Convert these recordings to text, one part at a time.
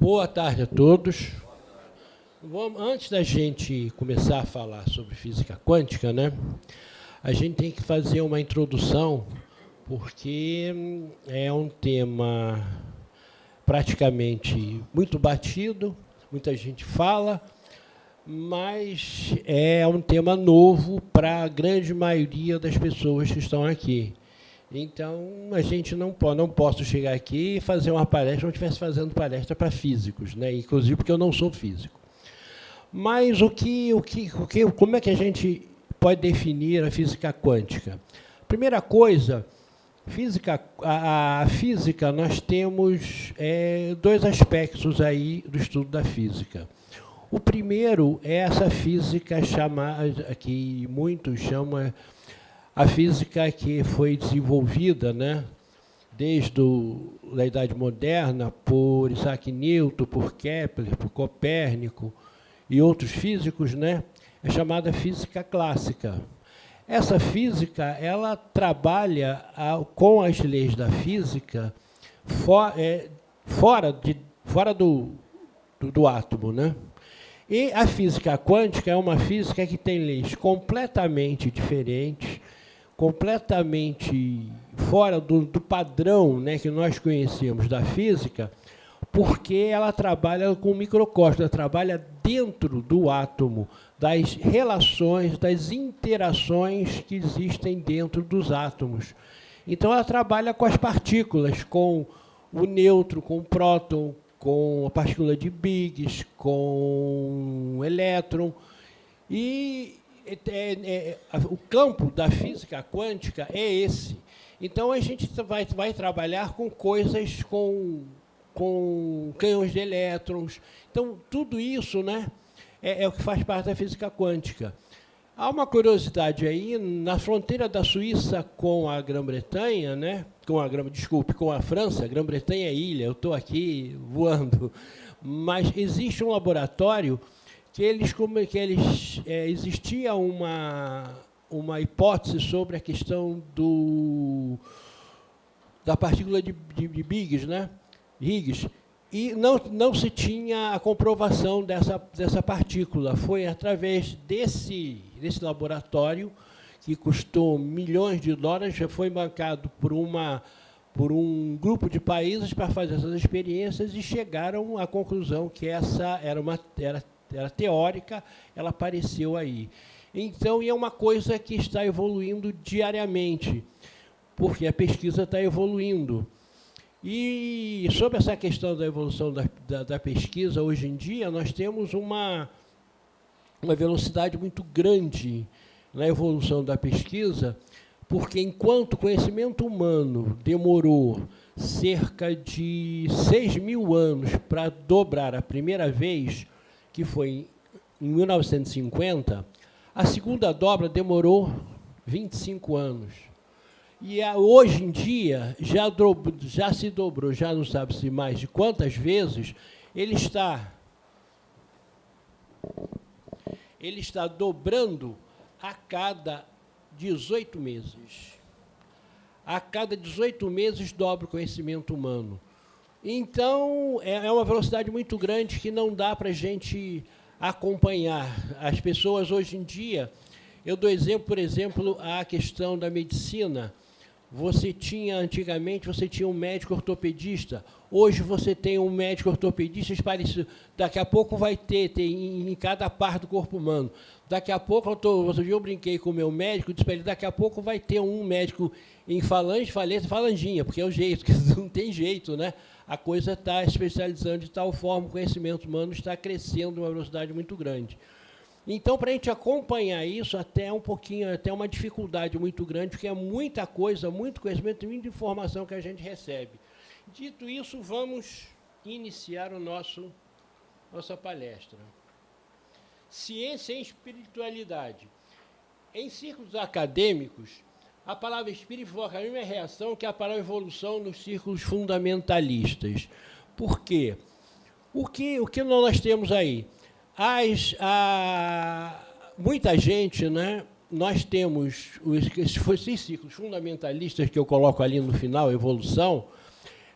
Boa tarde a todos. Vamos, antes da gente começar a falar sobre física quântica, né, a gente tem que fazer uma introdução, porque hum, é um tema praticamente muito batido, muita gente fala, mas é um tema novo para a grande maioria das pessoas que estão aqui. Então, a gente não pode, não posso chegar aqui e fazer uma palestra, não estivesse fazendo palestra para físicos, né? inclusive porque eu não sou físico. Mas o que, o que, o que, como é que a gente pode definir a física quântica? Primeira coisa, física, a, a física, nós temos é, dois aspectos aí do estudo da física. O primeiro é essa física chamada, que muitos chamam a física que foi desenvolvida né, desde a Idade Moderna por Isaac Newton, por Kepler, por Copérnico e outros físicos, né, é chamada física clássica. Essa física ela trabalha com as leis da física é, fora, de, fora do, do, do átomo. Né? E a física quântica é uma física que tem leis completamente diferentes, completamente fora do, do padrão né, que nós conhecemos da física, porque ela trabalha com microcosmos, ela trabalha dentro do átomo, das relações, das interações que existem dentro dos átomos. Então, ela trabalha com as partículas, com o nêutron, com o próton, com a partícula de Biggs, com o elétron, e é, é, é, o campo da física quântica é esse. Então, a gente vai, vai trabalhar com coisas com, com canhões de elétrons. Então, tudo isso né, é, é o que faz parte da física quântica. Há uma curiosidade aí, na fronteira da Suíça com a Grã-Bretanha, né, com a desculpe, com a França, Grã-Bretanha é ilha, eu estou aqui voando, mas existe um laboratório que eles como que eles é, existia uma uma hipótese sobre a questão do da partícula de, de, de Biggs, né? Higgs, e não, não se tinha a comprovação dessa, dessa partícula. Foi através desse, desse laboratório, que custou milhões de dólares, já foi bancado por, uma, por um grupo de países para fazer essas experiências e chegaram à conclusão que essa era uma era era teórica, ela apareceu aí. Então, é uma coisa que está evoluindo diariamente, porque a pesquisa está evoluindo. E sobre essa questão da evolução da, da, da, pesquisa, hoje em dia, nós temos uma, uma velocidade muito grande na evolução da pesquisa, porque enquanto o conhecimento humano demorou cerca de 6 mil anos para dobrar a primeira vez, que foi em 1950, a segunda dobra demorou 25 anos. E hoje em dia, já, dobro, já se dobrou, já não sabe-se mais de quantas vezes, ele está, ele está dobrando a cada 18 meses. A cada 18 meses dobra o conhecimento humano. Então, é, é uma velocidade muito grande que não dá para a gente acompanhar. As pessoas, hoje em dia, eu dou exemplo, por exemplo, a questão da medicina. Você tinha, antigamente, você tinha um médico ortopedista. Hoje você tem um médico ortopedista parecido. Daqui a pouco vai ter, tem em cada parte do corpo humano. Daqui a pouco, eu tô, eu brinquei com o meu médico, disse para ele, daqui a pouco vai ter um médico em falange, faleta, falanginha, porque é o jeito, não tem jeito, né? A coisa está especializando de tal forma, o conhecimento humano está crescendo a uma velocidade muito grande. Então, para a gente acompanhar isso, até um pouquinho, até uma dificuldade muito grande, porque é muita coisa, muito conhecimento, muita informação que a gente recebe. Dito isso, vamos iniciar o nosso nossa palestra. Ciência e espiritualidade. Em círculos acadêmicos, a palavra espírito provoca a mesma reação que a palavra evolução nos círculos fundamentalistas. Por quê? O que, o que nós temos aí? As, a, muita gente, né, nós temos os, esses círculos fundamentalistas que eu coloco ali no final, evolução,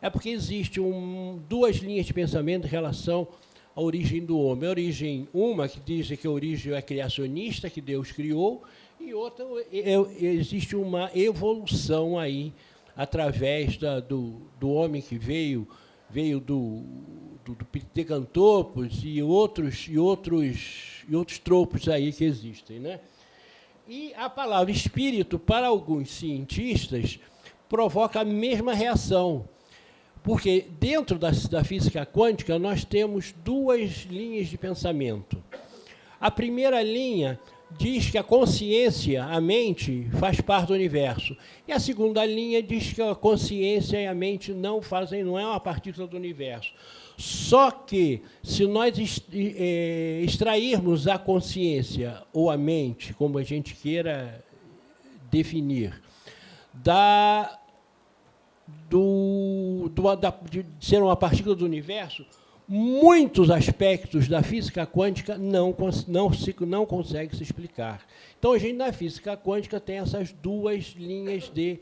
é porque existe um, duas linhas de pensamento em relação à origem do homem. A origem, uma que diz que a origem é criacionista, que Deus criou, e outra, existe uma evolução aí, através da, do, do homem que veio, veio do, do, do Pitecantopos e outros, e, outros, e outros tropos aí que existem. Né? E a palavra espírito, para alguns cientistas, provoca a mesma reação. Porque dentro da, da física quântica nós temos duas linhas de pensamento. A primeira linha diz que a consciência, a mente, faz parte do universo. E a segunda linha diz que a consciência e a mente não fazem, não é uma partícula do universo. Só que, se nós é, extrairmos a consciência ou a mente, como a gente queira definir, da do, do, da, de ser uma partícula do universo, muitos aspectos da física quântica não, não, se, não conseguem se explicar. Então, a gente, na física quântica, tem essas duas linhas de,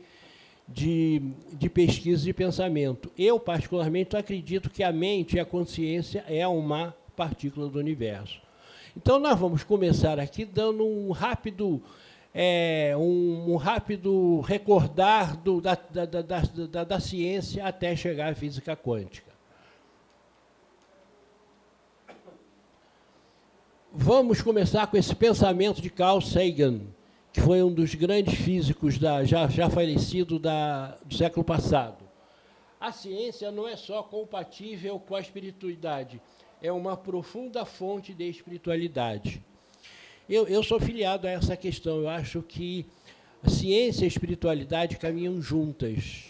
de, de pesquisa e pensamento. Eu, particularmente, acredito que a mente e a consciência é uma partícula do universo. Então, nós vamos começar aqui dando um rápido é, um, um, rápido recordar do, da, da, da, da, ciência até chegar à física quântica. Vamos começar com esse pensamento de Carl Sagan, que foi um dos grandes físicos da, já, já falecido da, do século passado. A ciência não é só compatível com a espiritualidade, é uma profunda fonte de espiritualidade. Eu, eu sou filiado a essa questão. Eu acho que a ciência e a espiritualidade caminham juntas.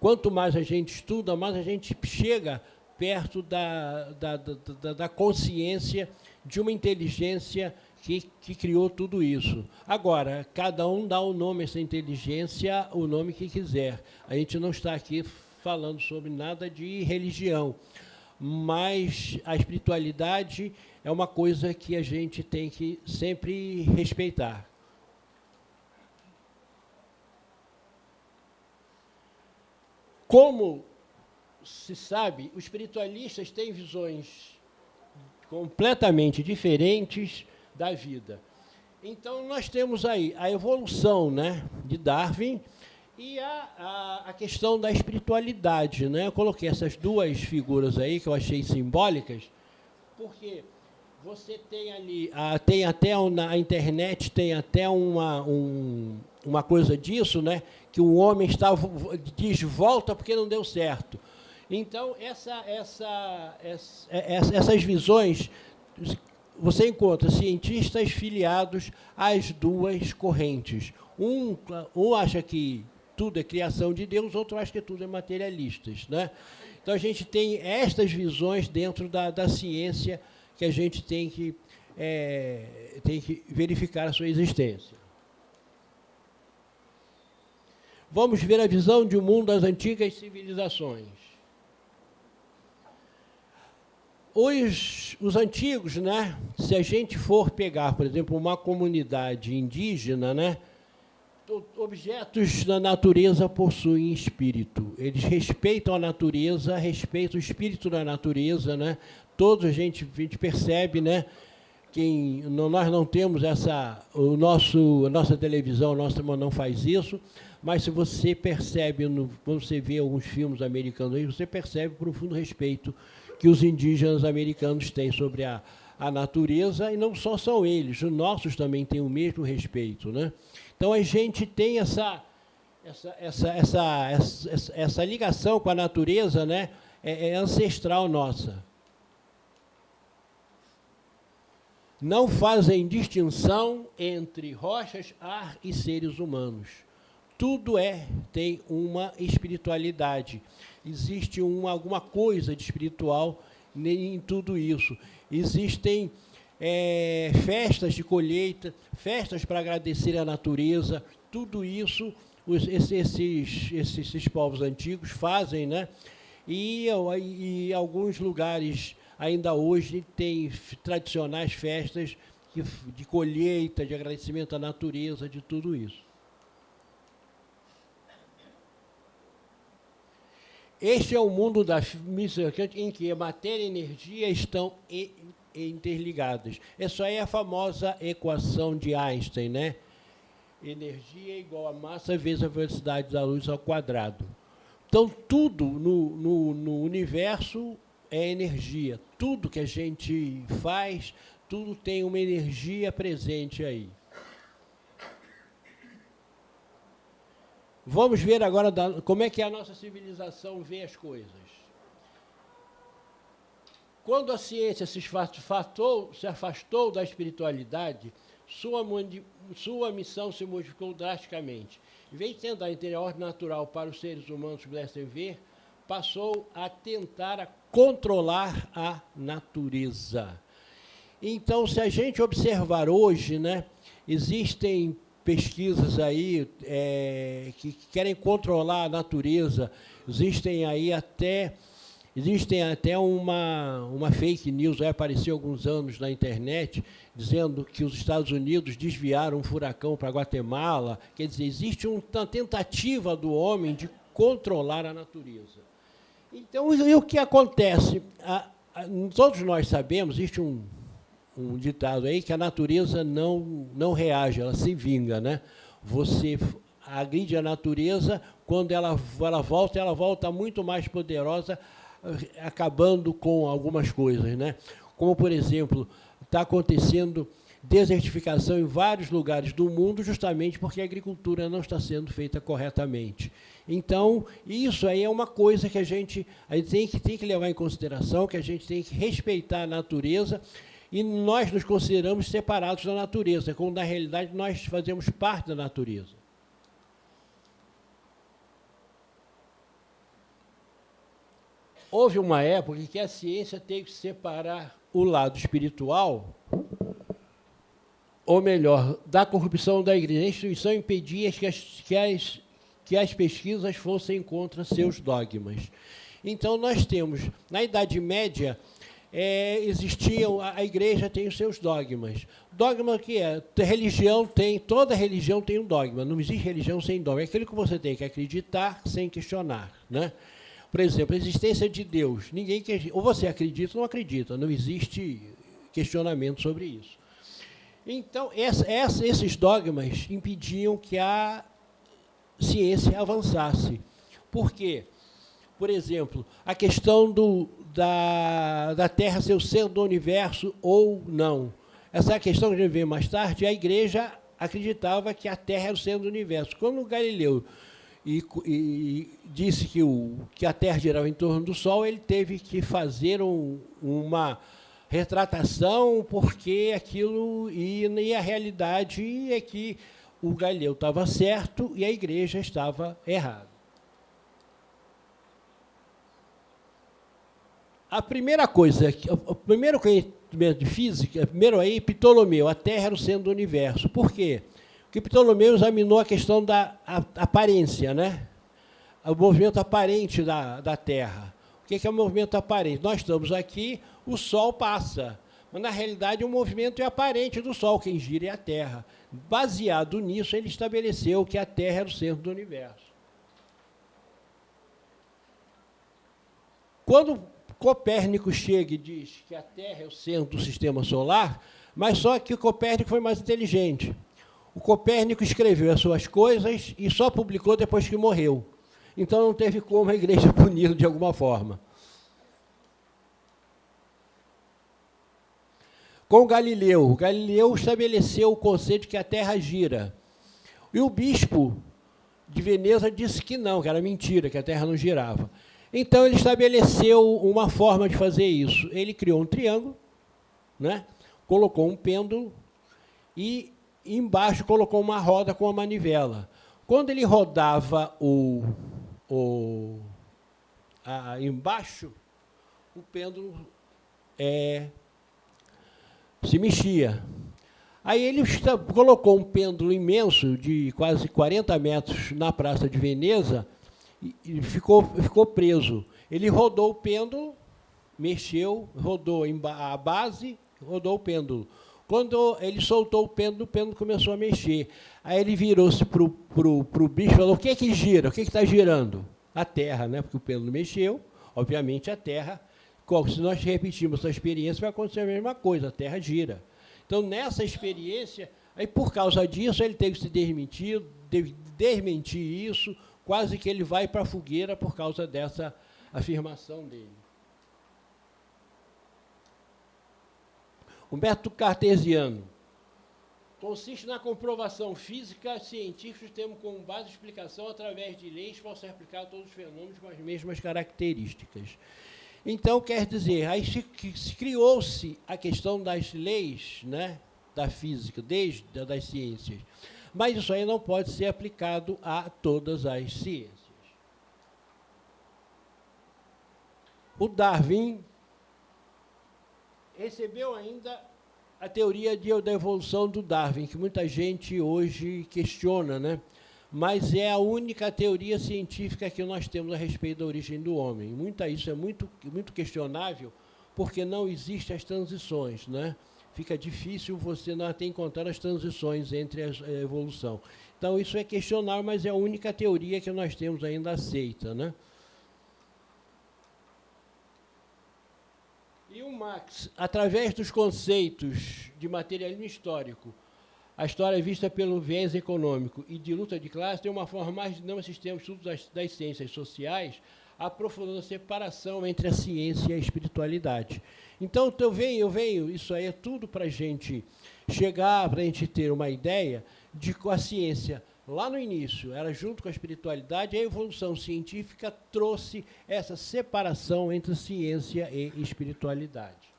Quanto mais a gente estuda, mais a gente chega perto da, da, da, da consciência de uma inteligência que, que, criou tudo isso. Agora, cada um dá o nome a essa inteligência, o nome que quiser. A gente não está aqui falando sobre nada de religião, mas a espiritualidade é uma coisa que a gente tem que sempre respeitar. Como se sabe, os espiritualistas têm visões completamente diferentes da vida. Então, nós temos aí a evolução né, de Darwin e a, a, a, questão da espiritualidade. Né? Eu coloquei essas duas figuras aí que eu achei simbólicas, porque você tem ali, ah, tem até na internet, tem até uma, um, uma coisa disso, né? Que o homem está, diz volta porque não deu certo. Então, essa, essa, essa, essas visões, você encontra cientistas filiados às duas correntes. Um, um acha que tudo é criação de Deus, outro acha que tudo é materialistas. Né? Então, a gente tem estas visões dentro da, da ciência que a gente tem que, é, tem que verificar a sua existência. Vamos ver a visão de um mundo das antigas civilizações. Os, os antigos, né, se a gente for pegar, por exemplo, uma comunidade indígena, né, objetos da natureza possuem espírito. Eles respeitam a natureza, respeitam o espírito da natureza, né? todos a gente, a gente percebe, né? Quem, nós não temos essa, o nosso, a nossa televisão, a nossa não faz isso, mas se você percebe, quando você vê alguns filmes americanos aí, você percebe profundo respeito que os indígenas americanos têm sobre a, a natureza, e não só são eles, os nossos também têm o mesmo respeito. Né? Então a gente tem essa, essa, essa, essa, essa, essa ligação com a natureza né? é, é ancestral nossa. não fazem distinção entre rochas, ar e seres humanos. Tudo é, tem uma espiritualidade. Existe uma, alguma coisa de espiritual em tudo isso. Existem é, festas de colheita, festas para agradecer a natureza, tudo isso os, esses, esses, esses povos antigos fazem, né? E, e alguns lugares ainda hoje tem tradicionais festas de colheita, de agradecimento à natureza, de tudo isso. Este é o mundo da física em que matéria e energia estão interligadas. Essa é a famosa equação de Einstein, né? Energia é igual a massa vezes a velocidade da luz ao quadrado. Então, tudo no, no, no universo é energia. Tudo que a gente faz, tudo tem uma energia presente aí. Vamos ver agora da, como é que a nossa civilização vê as coisas. Quando a ciência se afastou, se afastou da espiritualidade, sua, sua missão se modificou drasticamente. Em vez de tentar entender a ordem natural para os seres humanos pudessem ver, passou a tentar a controlar a natureza. Então, se a gente observar hoje, né, existem pesquisas aí é, que querem controlar a natureza, existem aí até existem até uma, uma fake news, apareceu alguns anos na internet, dizendo que os Estados Unidos desviaram um furacão para Guatemala. Quer dizer, existe uma tentativa do homem de controlar a natureza. Então, e o que acontece? A, a, todos nós sabemos, existe um, um ditado aí, que a natureza não, não reage, ela se vinga. Né? Você agride a natureza, quando ela, ela volta, ela volta muito mais poderosa, acabando com algumas coisas. Né? Como, por exemplo, está acontecendo desertificação em vários lugares do mundo, justamente porque a agricultura não está sendo feita corretamente. Então, isso aí é uma coisa que a gente, a gente tem, que, tem que levar em consideração, que a gente tem que respeitar a natureza, e nós nos consideramos separados da natureza, quando na realidade nós fazemos parte da natureza. Houve uma época em que a ciência teve que separar o lado espiritual ou melhor, da corrupção da igreja. A instituição impedia que as, que as, que as pesquisas fossem contra seus dogmas. Então, nós temos, na Idade Média, é, existiam, a, a, igreja tem os seus dogmas. Dogma que é? Religião tem, toda religião tem um dogma, não existe religião sem dogma. É aquilo que você tem que acreditar sem questionar. Né? Por exemplo, a existência de Deus. Ninguém ou você acredita ou não acredita, não existe questionamento sobre isso. Então, essa, essa, esses dogmas impediam que a ciência avançasse. Por quê? Por exemplo, a questão do, da, da Terra ser o centro do universo ou não. Essa é a questão que a gente vê mais tarde. A igreja acreditava que a Terra era o centro do universo. Quando Galileu e, e, disse que, o, que a Terra girava em torno do Sol, ele teve que fazer um, uma retratação, porque aquilo e, e a realidade é que o Galileu estava certo e a igreja estava errada. A primeira coisa, o primeiro conhecimento de física, primeiro aí, Ptolomeu, a Terra era o centro do universo. Por quê? Porque Ptolomeu examinou a questão da aparência, né? o movimento aparente da, da Terra. O que é o movimento aparente? Nós estamos aqui, o Sol passa. Mas, na realidade, o movimento é aparente do Sol, quem gira é a Terra. Baseado nisso, ele estabeleceu que a Terra era o centro do universo. Quando Copérnico chega e diz que a Terra é o centro do sistema solar, mas só que o Copérnico foi mais inteligente. O Copérnico escreveu as suas coisas e só publicou depois que morreu. Então não teve como a igreja puni-lo de alguma forma. Com Galileu, Galileu estabeleceu o conceito de que a Terra gira. E o bispo de Veneza disse que não, que era mentira, que a Terra não girava. Então ele estabeleceu uma forma de fazer isso. Ele criou um triângulo, né? colocou um pêndulo e embaixo colocou uma roda com uma manivela. Quando ele rodava o, o, a, embaixo, o pêndulo é, se mexia. Aí ele colocou um pêndulo imenso, de quase 40 metros, na Praça de Veneza, e ficou, ficou preso. Ele rodou o pêndulo, mexeu, rodou a base, rodou o pêndulo. Quando ele soltou o pêndulo, o pêndulo começou a mexer. Aí ele virou-se para o bicho e falou, o que é que gira? O que é está girando? a Terra, né? porque o pêndulo mexeu, obviamente a Terra, se nós repetirmos essa experiência, vai acontecer a mesma coisa, a Terra gira. Então, nessa experiência, aí por causa disso, ele teve que se desmentir, desmentir isso, quase que ele vai para a fogueira por causa dessa afirmação dele. O método cartesiano consiste na comprovação física científica temos como base explicação através de leis que possam ser a todos os fenômenos com as mesmas características. Então, quer dizer, aí criou-se a questão das leis né, da física, desde das ciências. Mas isso aí não pode ser aplicado a todas as ciências. O Darwin recebeu ainda a teoria de, evolução do Darwin, que muita gente hoje questiona, né? mas é a única teoria científica que nós temos a respeito da origem do homem. Muita, isso é muito, muito questionável, porque não existem as transições. Né? Fica difícil você não ter encontrar as transições entre a evolução. Então, isso é questionável, mas é a única teoria que nós temos ainda aceita. Né? E o Marx, através dos conceitos de materialismo histórico, a história vista pelo viés econômico e de luta de classe tem uma forma mais no sistema de estudos das, das ciências sociais, aprofundando a separação entre a ciência e a espiritualidade. Então, eu venho, eu venho, isso aí é tudo para a gente chegar, para a gente ter uma ideia de que a ciência lá no início, era junto com a espiritualidade, a evolução científica trouxe essa separação entre ciência e espiritualidade.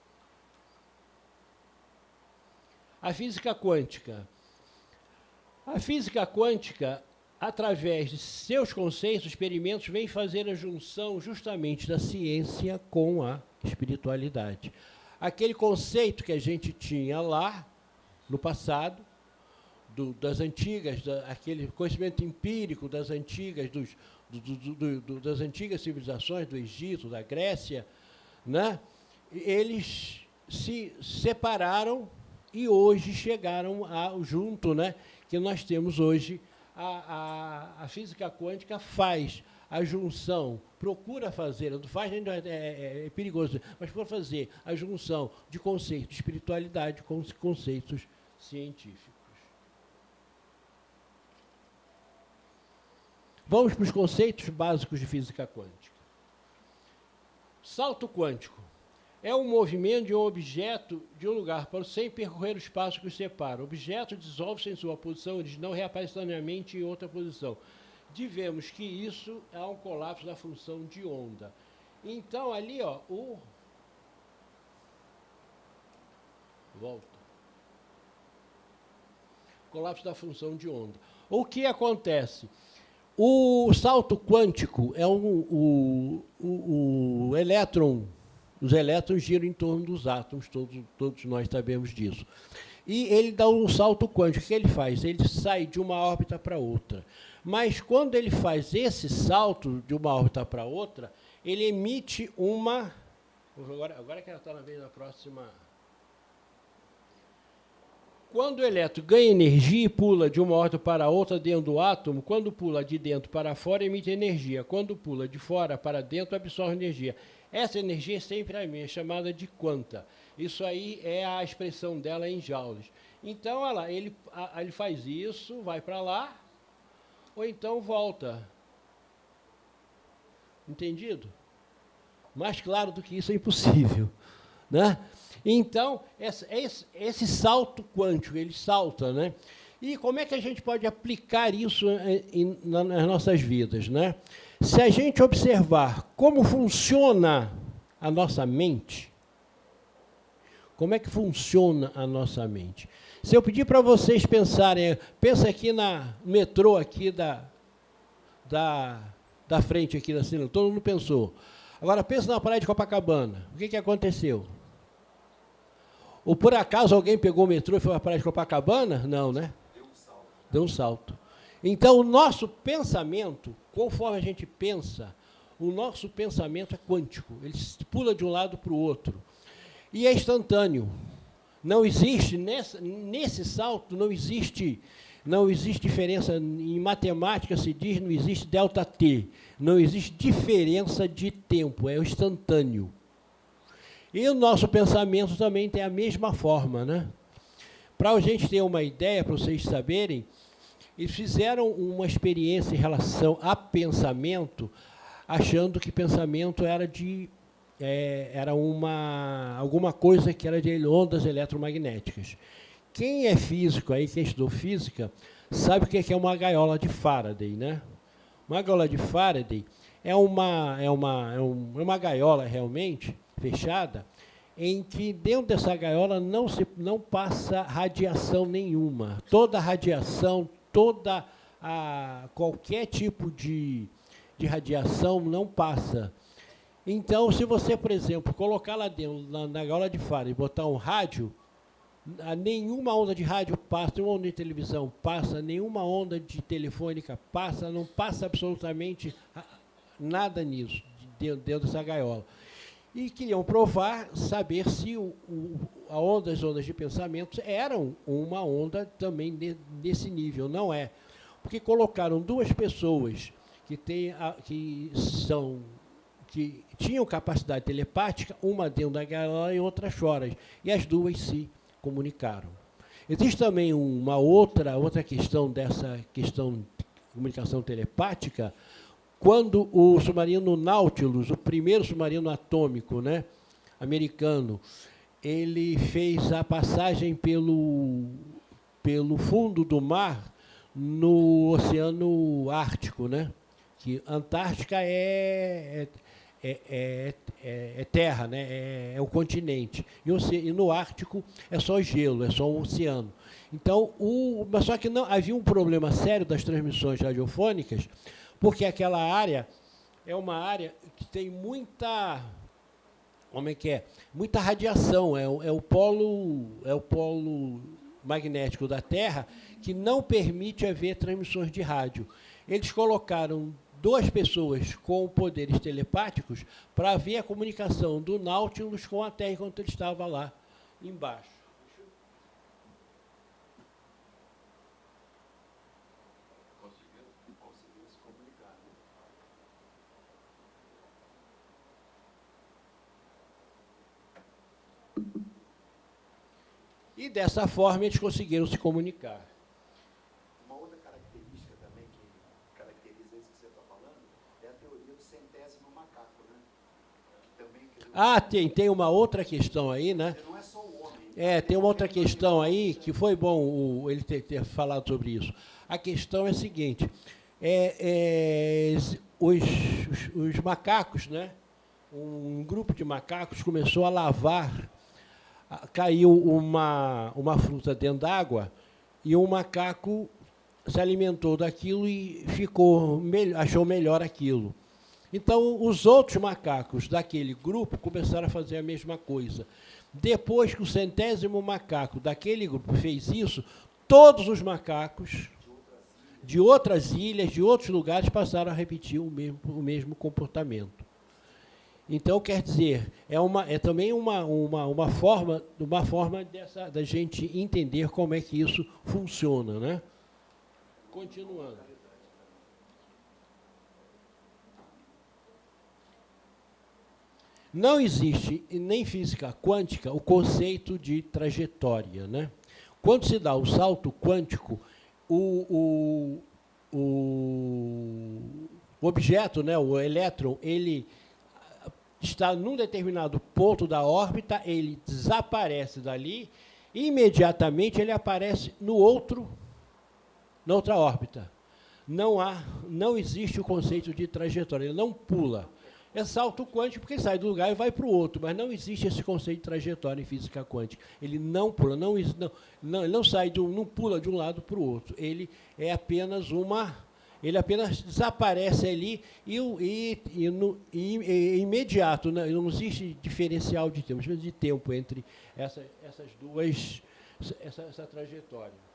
A física quântica. A física quântica, através de seus conceitos, experimentos, vem fazer a junção justamente da ciência com a espiritualidade. Aquele conceito que a gente tinha lá, no passado, do, das antigas, da, aquele conhecimento empírico das antigas, dos, do, do, das antigas civilizações do Egito, da Grécia, né? eles se separaram e hoje chegaram ao junto, né? que nós temos hoje, a, a, a física quântica faz a junção, procura fazer, não faz ainda é, é, é, perigoso, mas por fazer a junção de conceitos de espiritualidade com conceitos científicos. Vamos para os conceitos básicos de física quântica. Salto quântico é um movimento de um objeto de um lugar para o sem percorrer o espaço que o separa. O objeto dissolve-se em sua posição original e reaparece instantaneamente em outra posição. Divemos que isso é um colapso da função de onda. Então, ali, ó, o... Volta. Colapso da função de onda. O que acontece? O salto quântico é um, o, o, o elétron, os elétrons giram em torno dos átomos, todos, todos nós sabemos disso. E ele dá um salto quântico. O que ele faz? Ele sai de uma órbita para outra. Mas quando ele faz esse salto de uma órbita para outra, ele emite uma. Agora, agora que ela está na vez da próxima quando o elétron ganha energia e pula de uma órbita para outra dentro do átomo, quando pula de dentro para fora, emite energia. Quando pula de fora para dentro, absorve energia. Essa energia é sempre a minha, chamada de quanta. Isso aí é a expressão dela em joules. Então, lá, ele, a, ele faz isso, vai para lá, ou então volta. Entendido? Mais claro do que isso é impossível. Né? Então, esse, esse salto quântico, ele salta, né? E como é que a gente pode aplicar isso em, nas nossas vidas? Né? Se a gente observar como funciona a nossa mente, como é que funciona a nossa mente? Se eu pedir para vocês pensarem, pensa aqui na metrô aqui da, da, da frente aqui da cena, todo mundo pensou. Agora pensa na praia de Copacabana. O que, que aconteceu? Ou por acaso alguém pegou o metrô e foi para a praia de Copacabana? Não, né? Deu um salto. Deu um salto. Então, o nosso pensamento, conforme a gente pensa, o nosso pensamento é quântico. Ele pula de um lado para o outro. E é instantâneo. Não existe, nesse salto, não existe Não existe diferença, em matemática se diz, não existe delta t, não existe diferença de tempo, é instantâneo. E o nosso pensamento também tem a mesma forma. Né? Para a gente ter uma ideia, para vocês saberem, eles fizeram uma experiência em relação a pensamento, achando que pensamento era de é, era uma alguma coisa que era de ondas eletromagnéticas. Quem é físico aí, quem estudou física, sabe o que é uma gaiola de Faraday, né? Uma gaiola de Faraday é uma, é uma, é, é uma gaiola realmente fechada, em que dentro dessa gaiola não, se, não passa radiação nenhuma. Toda radiação, toda a, qualquer tipo de, de radiação não passa. Então, se você, por exemplo, colocar lá dentro, na, na gaiola de Faraday, e botar um rádio, nenhuma onda de rádio passa, nenhuma onda de televisão passa, nenhuma onda de telefônica passa, não passa absolutamente nada nisso, dentro, dentro dessa gaiola. E queriam provar, saber se o, a onda, as ondas de pensamento eram uma onda também de, desse nível. Não é. Porque colocaram duas pessoas que, tem a, que são que tinham capacidade telepática, uma dentro da gaiola e outra fora. E as duas se comunicaram. Existe também uma outra, outra questão dessa questão de comunicação telepática, quando o submarino Nautilus, o primeiro submarino atômico né, americano, ele fez a passagem pelo, pelo fundo do mar no Oceano Ártico, né? que Antártica é, é é, é, é, é, terra, né? é, é o continente. E, o, e, no Ártico é só gelo, é só um oceano. Então, o, mas só que não havia um problema sério das transmissões radiofônicas, porque aquela área é uma área que tem muita como é que é? Muita radiação, é, o, é o polo é o polo magnético da Terra que não permite haver transmissões de rádio. Eles colocaram duas pessoas com poderes telepáticos para ver a comunicação do Nautilus com a Terra enquanto ele estava lá embaixo. E dessa forma eles conseguiram se comunicar. Ah, tem, tem uma outra questão aí, né? É, tem uma outra questão aí que foi bom o, ele ter, ter, falado sobre isso. A questão é a seguinte: é, é, os, os, os, macacos, né? Um grupo de macacos começou a lavar, caiu uma, uma fruta dentro d'água e um macaco se alimentou daquilo e ficou achou melhor aquilo. Então, os outros macacos daquele grupo começaram a fazer a mesma coisa. Depois que o centésimo macaco daquele grupo fez isso, todos os macacos de outras ilhas, de outros lugares, passaram a repetir o mesmo, o mesmo comportamento. Então, quer dizer, é, uma, é também uma, uma, uma forma, uma forma dessa, da gente entender como é que isso funciona. Né? Continuando. Não existe, nem física quântica, o conceito de trajetória. Né? Quando se dá o salto quântico, o, o, o objeto, né, o elétron, ele está num determinado ponto da órbita, ele desaparece dali, imediatamente ele aparece no outro, na outra órbita. Não há, não existe o conceito de trajetória, ele não pula é salto quântico porque ele sai do lugar e vai para o outro, mas não existe esse conceito de trajetória em física quântica. Ele não pula, não, não, não, ele não sai, um, não pula de um lado para o outro. Ele é apenas uma ele apenas desaparece ali e, e, e, no, e, imediato, né? não existe diferencial de tempo, de tempo entre essa, essas duas, essa, essa trajetória.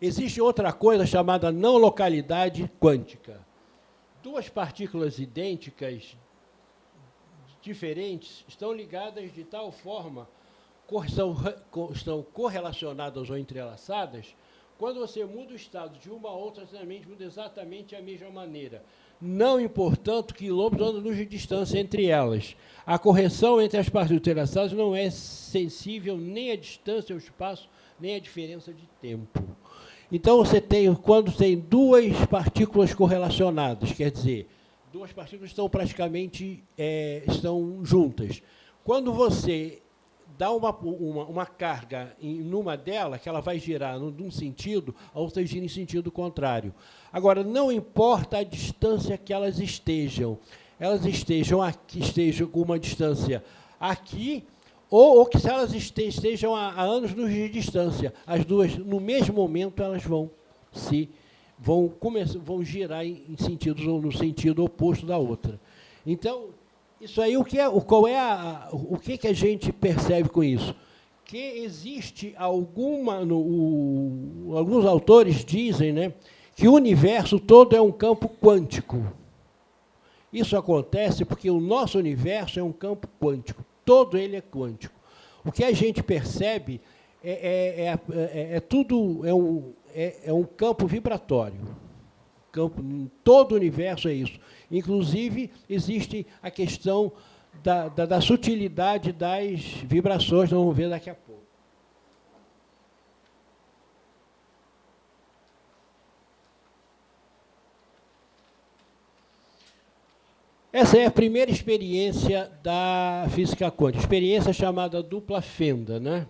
Existe outra coisa chamada não localidade quântica. Duas partículas idênticas, diferentes, estão ligadas de tal forma são, estão correlacionadas ou entrelaçadas, quando você muda o estado de uma a outra, exatamente muda exatamente a mesma maneira. Não importando quilômetros ou anos de distância entre elas. A correção entre as partes entrelaçadas não é sensível nem à distância, ao espaço, nem à diferença de tempo. Então, você tem, quando tem duas partículas correlacionadas, quer dizer, duas partículas estão praticamente é, estão juntas. Quando você dá uma, uma, uma carga em numa dela, que ela vai girar num sentido, a outra gira em sentido contrário. Agora, não importa a distância que elas estejam, elas estejam aqui, estejam com uma distância aqui, ou, ou que se elas estejam a, a anos de distância, as duas, no mesmo momento, elas vão se vão, começar, vão girar em, em sentidos ou no sentido oposto da outra. Então, isso aí, o que é, qual é a, o que, que a gente percebe com isso? Que existe alguma, no, o, alguns autores dizem né, que o universo todo é um campo quântico. Isso acontece porque o nosso universo é um campo quântico todo ele é quântico. O que a gente percebe é, é, é, é, é tudo, é um, é, um campo vibratório. Campo, todo o universo é isso. Inclusive, existe a questão da, da, da sutilidade das vibrações, nós vamos ver daqui a pouco. Essa é a primeira experiência da física quântica, experiência chamada dupla fenda. Né?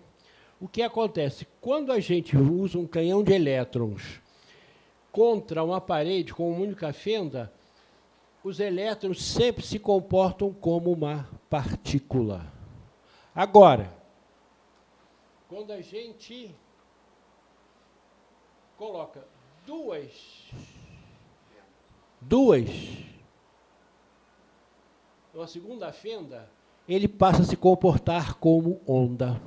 O que acontece? Quando a gente usa um canhão de elétrons contra uma parede com uma única fenda, os elétrons sempre se comportam como uma partícula. Agora, quando a gente coloca duas, duas a segunda fenda, ele passa a se comportar como onda.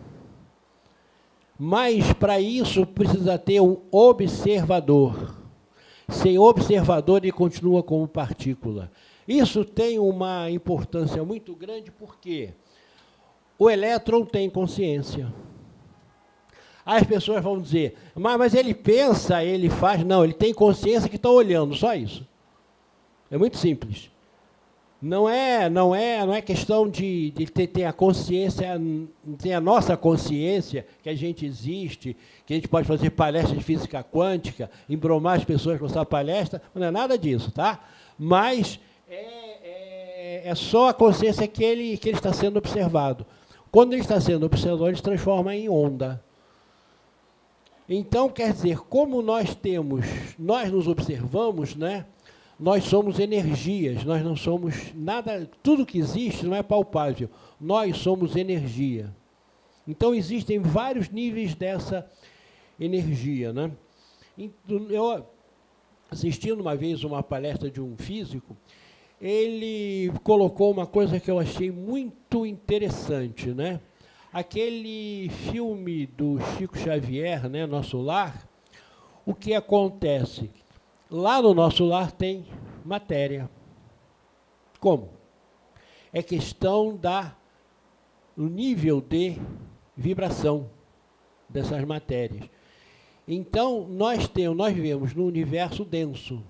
Mas, para isso, precisa ter um observador. Sem observador, ele continua como partícula. Isso tem uma importância muito grande, porque o elétron tem consciência. As pessoas vão dizer, mas, mas ele pensa, ele faz. Não, ele tem consciência que está olhando, só isso. É muito simples. Não é, não é, não é questão de, de ter, ter, a consciência, ter a nossa consciência que a gente existe, que a gente pode fazer palestra de física quântica, embromar as pessoas com essa palestra, não é nada disso, tá? Mas é, é, é só a consciência que ele, que ele está sendo observado. Quando ele está sendo observado, ele se transforma em onda. Então, quer dizer, como nós temos, nós nos observamos, né? Nós somos energias, nós não somos nada, tudo que existe não é palpável. Nós somos energia. Então existem vários níveis dessa energia, né? Eu assistindo uma vez uma palestra de um físico, ele colocou uma coisa que eu achei muito interessante, né? Aquele filme do Chico Xavier, né, Nosso Lar, o que acontece? Lá no nosso lar tem matéria. Como? É questão da nível de vibração dessas matérias. Então, nós temos, nós vivemos no universo denso.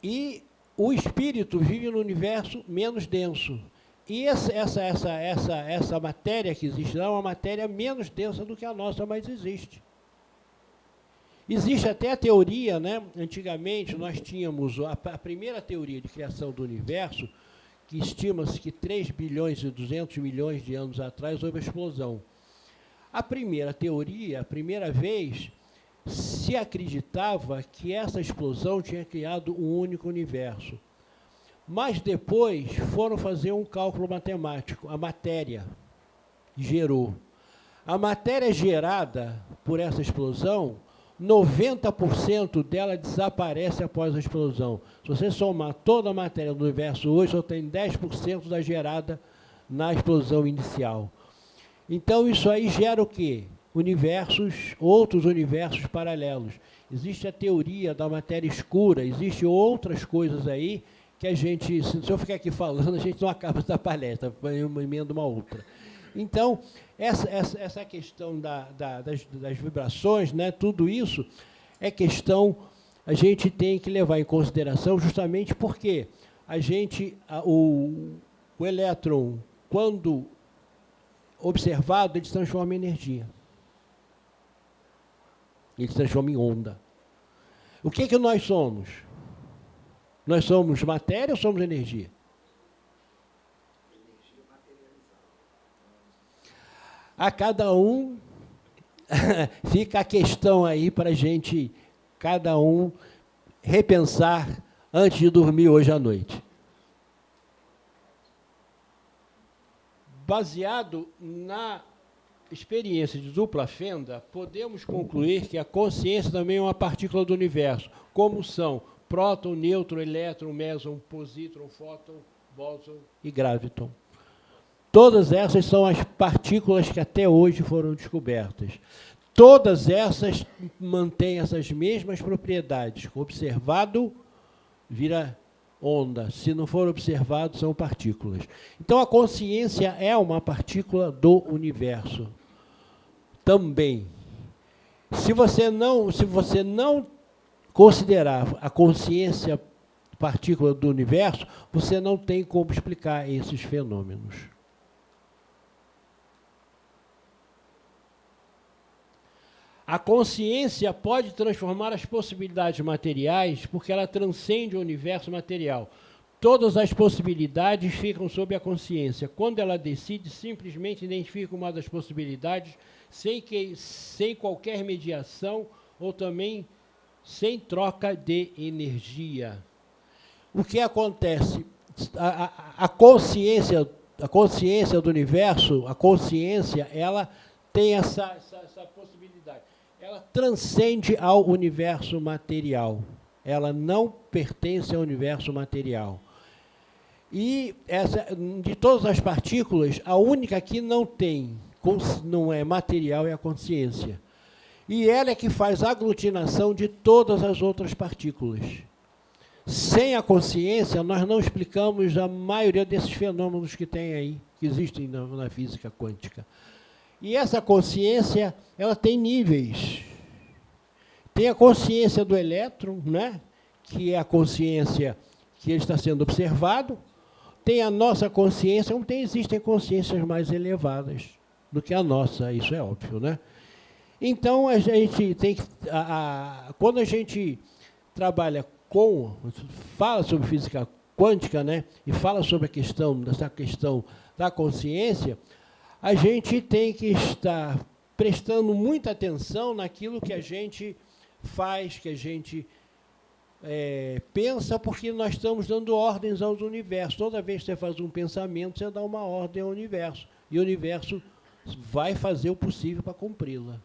E o espírito vive no universo menos denso. E essa, essa, essa, essa, essa matéria que existe lá é uma matéria menos densa do que a nossa, mas existe. Existe até a teoria, né? antigamente nós tínhamos a, a primeira teoria de criação do universo, que estima-se que 3 bilhões e 200 milhões de anos atrás houve a explosão. A primeira teoria, a primeira vez, se acreditava que essa explosão tinha criado um único universo. Mas depois foram fazer um cálculo matemático, a matéria gerou. A matéria gerada por essa explosão 90% dela desaparece após a explosão. Se você somar toda a matéria do universo hoje, só tem 10% da gerada na explosão inicial. Então, isso aí gera o quê? Universos, outros universos paralelos. Existe a teoria da matéria escura, existem outras coisas aí que a gente, se eu ficar aqui falando, a gente não acaba essa palestra, uma emenda uma outra. Então, essa, essa, essa questão da, da, das, das vibrações, né, tudo isso é questão, a gente tem que levar em consideração justamente porque a gente, a, o, o elétron, quando observado, ele se transforma em energia. Ele se transforma em onda. O que, que nós somos? Nós somos matéria ou somos energia? A cada um fica a questão aí para a gente, cada um, repensar antes de dormir hoje à noite. Baseado na experiência de dupla fenda, podemos concluir que a consciência também é uma partícula do universo, como são próton, nêutron, elétron, meson, positron, fóton, bóson e graviton. Todas essas são as partículas que até hoje foram descobertas. Todas essas mantêm essas mesmas propriedades. Observado, vira onda. Se não for observado, são partículas. Então, a consciência é uma partícula do universo. Também. Se você não, se você não considerar a consciência partícula do universo, você não tem como explicar esses fenômenos. A consciência pode transformar as possibilidades materiais porque ela transcende o universo material. Todas as possibilidades ficam sob a consciência. Quando ela decide, simplesmente identifica uma das possibilidades sem, que, sem qualquer mediação ou também sem troca de energia. O que acontece? A, a, a consciência, a consciência do universo, a consciência, ela tem essa, essa, essa possibilidade ela transcende ao universo material. Ela não pertence ao universo material. E essa, de todas as partículas, a única que não tem, não é material, é a consciência. E ela é que faz aglutinação de todas as outras partículas. Sem a consciência, nós não explicamos a maioria desses fenômenos que tem aí, que existem na, na física quântica. E essa consciência, ela tem níveis. Tem a consciência do elétron, né? que é a consciência que está sendo observado. Tem a nossa consciência, não tem, existem consciências mais elevadas do que a nossa, isso é óbvio. Né? Então, a gente tem que... A, a, quando a gente trabalha com... fala sobre física quântica, né? e fala sobre a questão, dessa questão da consciência, a gente tem que estar prestando muita atenção naquilo que a gente faz, que a gente é, pensa, porque nós estamos dando ordens ao universo. Toda vez que você faz um pensamento, você dá uma ordem ao universo. E o universo vai fazer o possível para cumpri-la.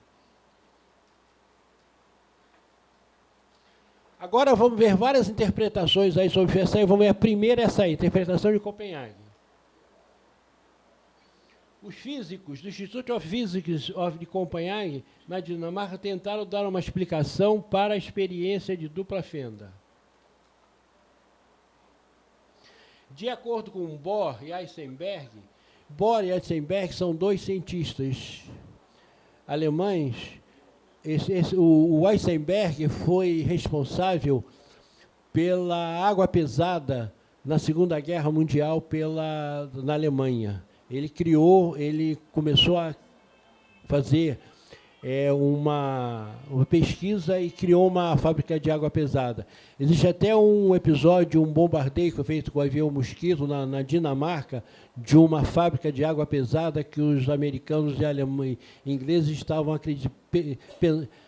Agora vamos ver várias interpretações aí sobre essa aí. Vamos ver a primeira essa aí, interpretação de Copenhague. Os físicos do Institute of Physics of Copenhagen, na Dinamarca, tentaram dar uma explicação para a experiência de dupla fenda. De acordo com Bohr e Heisenberg, Bohr e Heisenberg são dois cientistas alemães. Esse, esse, o, o Heisenberg foi responsável pela água pesada na Segunda Guerra Mundial pela, na Alemanha. Ele criou, ele começou a fazer é, uma, uma, pesquisa e criou uma fábrica de água pesada. Existe até um episódio, um bombardeio que feito com o avião Mosquito na, na, Dinamarca, de uma fábrica de água pesada que os americanos e alemães, ingleses estavam,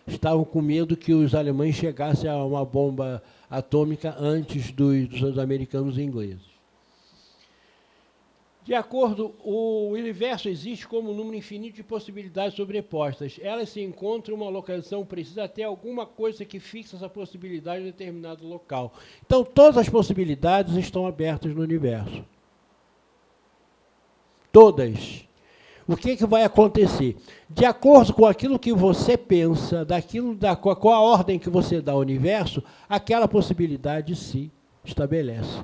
estavam com medo que os alemães chegassem a uma bomba atômica antes dos, dos americanos e ingleses. De acordo, o universo existe como um número infinito de possibilidades sobrepostas. Elas se encontram em uma localização precisa até alguma coisa que fixa essa possibilidade em determinado local. Então, todas as possibilidades estão abertas no universo. Todas. O que, que vai acontecer? De acordo com aquilo que você pensa, daquilo da, com a ordem que você dá ao universo, aquela possibilidade se estabelece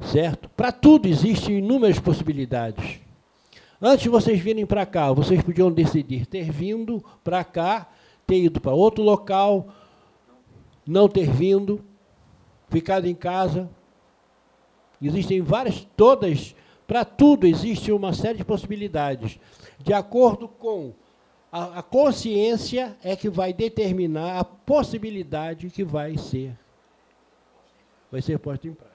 certo? Para tudo existem inúmeras possibilidades. Antes de vocês virem para cá, vocês podiam decidir ter vindo para cá, ter ido para outro local, não ter vindo, ficado em casa. Existem várias, todas, para tudo existe uma série de possibilidades. De acordo com a, a consciência é que vai determinar a possibilidade que vai ser, vai ser posta em prática.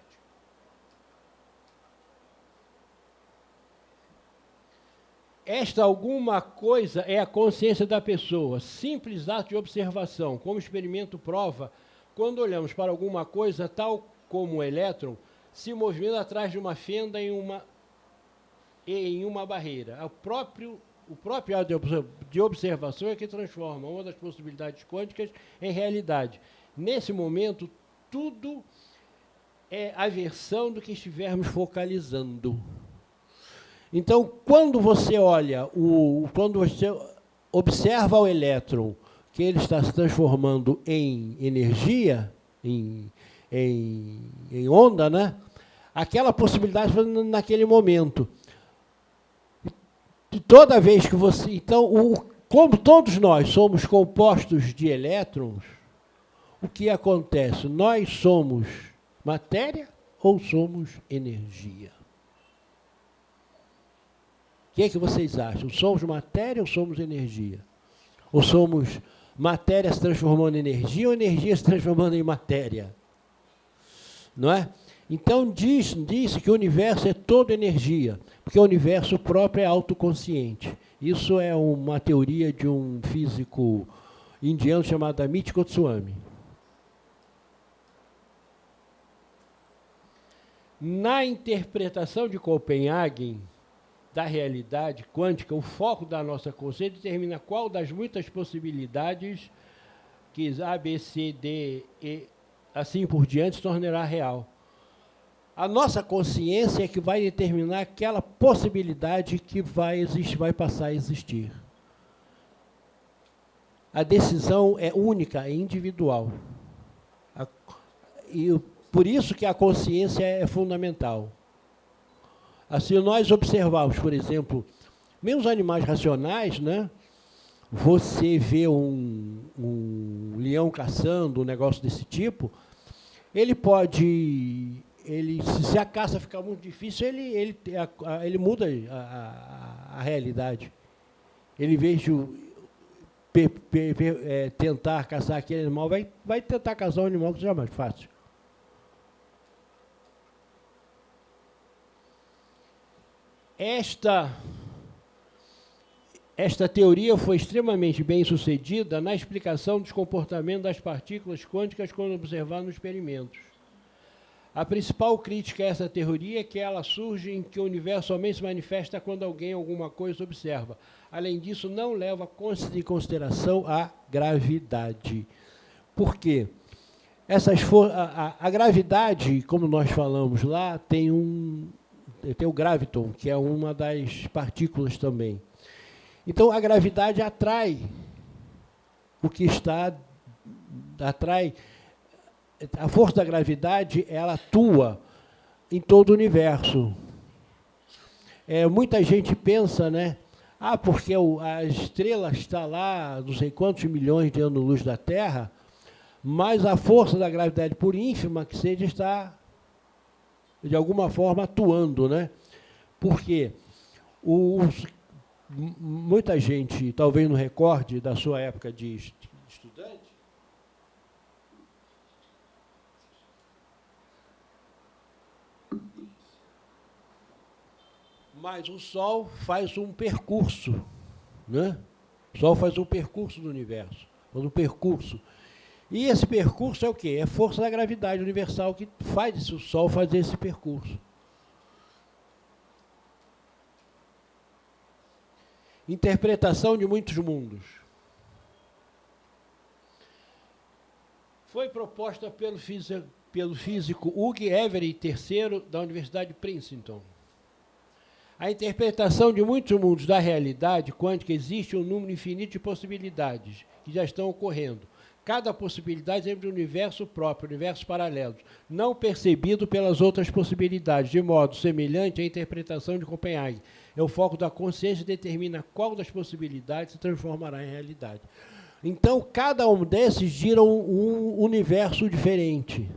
Esta alguma coisa é a consciência da pessoa, simples ato de observação, como experimento prova, quando olhamos para alguma coisa, tal como o elétron, se movimenta atrás de uma fenda em uma, em uma barreira. O próprio o próprio ato de observação é que transforma uma das possibilidades quânticas em realidade. Nesse momento, tudo é a versão do que estivermos focalizando. Então, quando você olha, o, quando você observa o elétron, que ele está se transformando em energia, em, em, em onda, né? aquela possibilidade naquele momento. E toda vez que você... Então, o, como todos nós somos compostos de elétrons, o que acontece? Nós somos matéria ou somos energia? Que, é que vocês acham? Somos matéria ou somos energia? Ou somos matéria se transformando em energia ou energia se transformando em matéria? Não é? Então, diz, diz que o universo é toda energia, porque o universo próprio é autoconsciente. Isso é uma teoria de um físico indiano chamado Amit Goswami. Na interpretação de Copenhagen da realidade quântica, o foco da nossa consciência determina qual das muitas possibilidades que A, B, C, D, E, assim por diante, se tornará real. A nossa consciência é que vai determinar aquela possibilidade que vai, existir, vai passar a existir. A decisão é única, é individual. A, e por isso que a consciência é fundamental. Assim, nós observamos, por exemplo, mesmo os animais racionais, né? você vê um, um leão caçando, um negócio desse tipo, ele pode ele, se a caça ficar muito difícil, ele, ele, ele muda a, a, a, realidade. Ele, em é, tentar caçar aquele animal, vai, vai tentar caçar um animal que seja mais fácil. Esta, esta teoria foi extremamente bem sucedida na explicação dos comportamentos das partículas quânticas quando observadas nos experimentos. A principal crítica a essa teoria é que ela surge em que o universo somente se manifesta quando alguém alguma coisa observa. Além disso, não leva em consideração a gravidade. Por quê? Essas a, a, a gravidade, como nós falamos lá, tem um tem o graviton, que é uma das partículas também. Então, a gravidade atrai o que está, atrai a força da gravidade ela atua em todo o universo. É, muita gente pensa, né? Ah, porque o, a estrela está lá, não sei quantos milhões de anos-luz da Terra, mas a força da gravidade, por ínfima que seja, está, de alguma forma, atuando, né? Porque os, muita gente, talvez no recorde da sua época de estudante, Mas o Sol faz um percurso, né? O Sol faz um percurso do universo, faz um percurso. E esse percurso é o quê? É força da gravidade universal que faz o Sol fazer esse percurso. Interpretação de muitos mundos. Foi proposta pelo físico, pelo físico Hugh Everett III, da Universidade de Princeton. A interpretação de muitos mundos da realidade quântica existe um número infinito de possibilidades que já estão ocorrendo. Cada possibilidade é um universo próprio, universo paralelo, não percebido pelas outras possibilidades, de modo semelhante à interpretação de Copenhague. É o foco da consciência que determina qual das possibilidades se transformará em realidade. Então, cada um desses gira um, um universo diferente.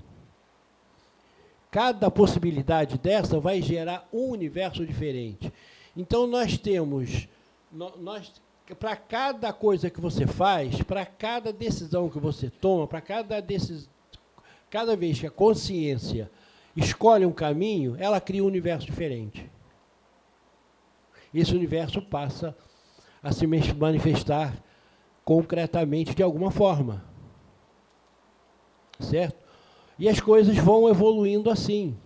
Cada possibilidade dessa vai gerar um universo diferente. Então, nós temos, nós, para cada coisa que você faz, para cada decisão que você toma, para cada, cada vez que a consciência escolhe um caminho, ela cria um universo diferente. Esse universo passa a se manifestar concretamente de alguma forma. Certo? E as coisas vão evoluindo assim.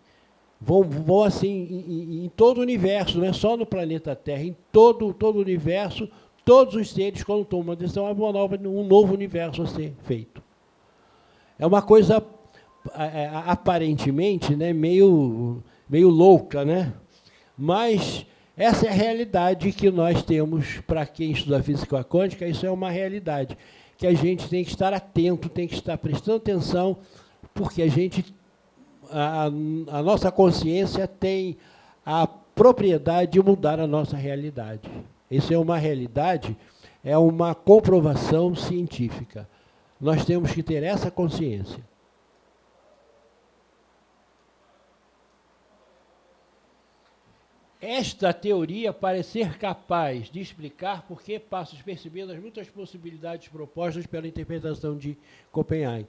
Vão, vão assim em, em, todo o universo, não é só no planeta Terra, em todo, todo o universo, todos os seres, quando tomam uma decisão, uma nova, um novo universo a ser feito. É uma coisa é, é, aparentemente né, meio, meio louca, né? mas essa é a realidade que nós temos para quem estuda física quântica, isso é uma realidade que a gente tem que estar atento, tem que estar prestando atenção, porque a gente, a, a nossa consciência tem a propriedade de mudar a nossa realidade. Isso é uma realidade, é uma comprovação científica. Nós temos que ter essa consciência. esta teoria parece ser capaz de explicar por que passa despercebidas as muitas possibilidades propostas pela interpretação de Copenhague.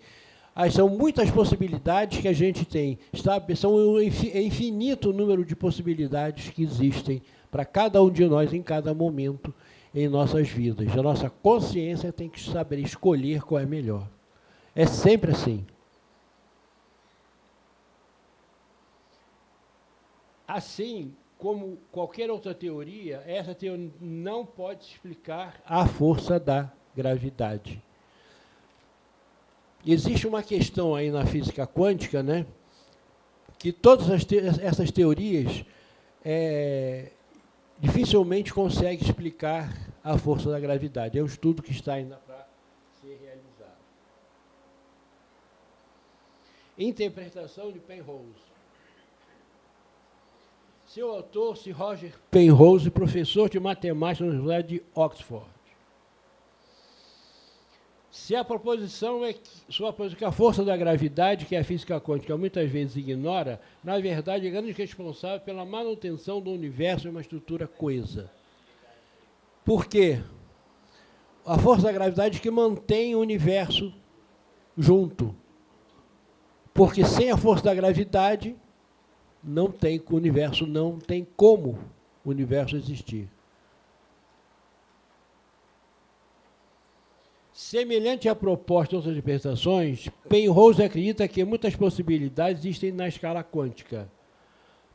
Aí são muitas possibilidades que a gente tem, sabe? são um é infinito número de possibilidades que existem para cada um de nós em cada momento em nossas vidas. A nossa consciência tem que saber escolher qual é melhor. É sempre assim. Assim, como qualquer outra teoria, essa teoria não pode explicar a força da gravidade. Existe uma questão aí na física quântica, né, que todas te essas teorias é, dificilmente conseguem explicar a força da gravidade. É um estudo que está ainda para ser realizado. Interpretação de Penrose. Seu autor, Sir Roger Penrose, professor de matemática na Universidade de Oxford. Se a proposição é que, sua que a força da gravidade, que a física quântica muitas vezes ignora, na verdade é grande responsável pela manutenção do universo em uma estrutura coesa. Por quê? A força da gravidade que mantém o universo junto. Porque sem a força da gravidade, não tem, o universo não tem como o universo existir. Semelhante à proposta de outras interpretações, Penrose acredita que muitas possibilidades existem na escala quântica.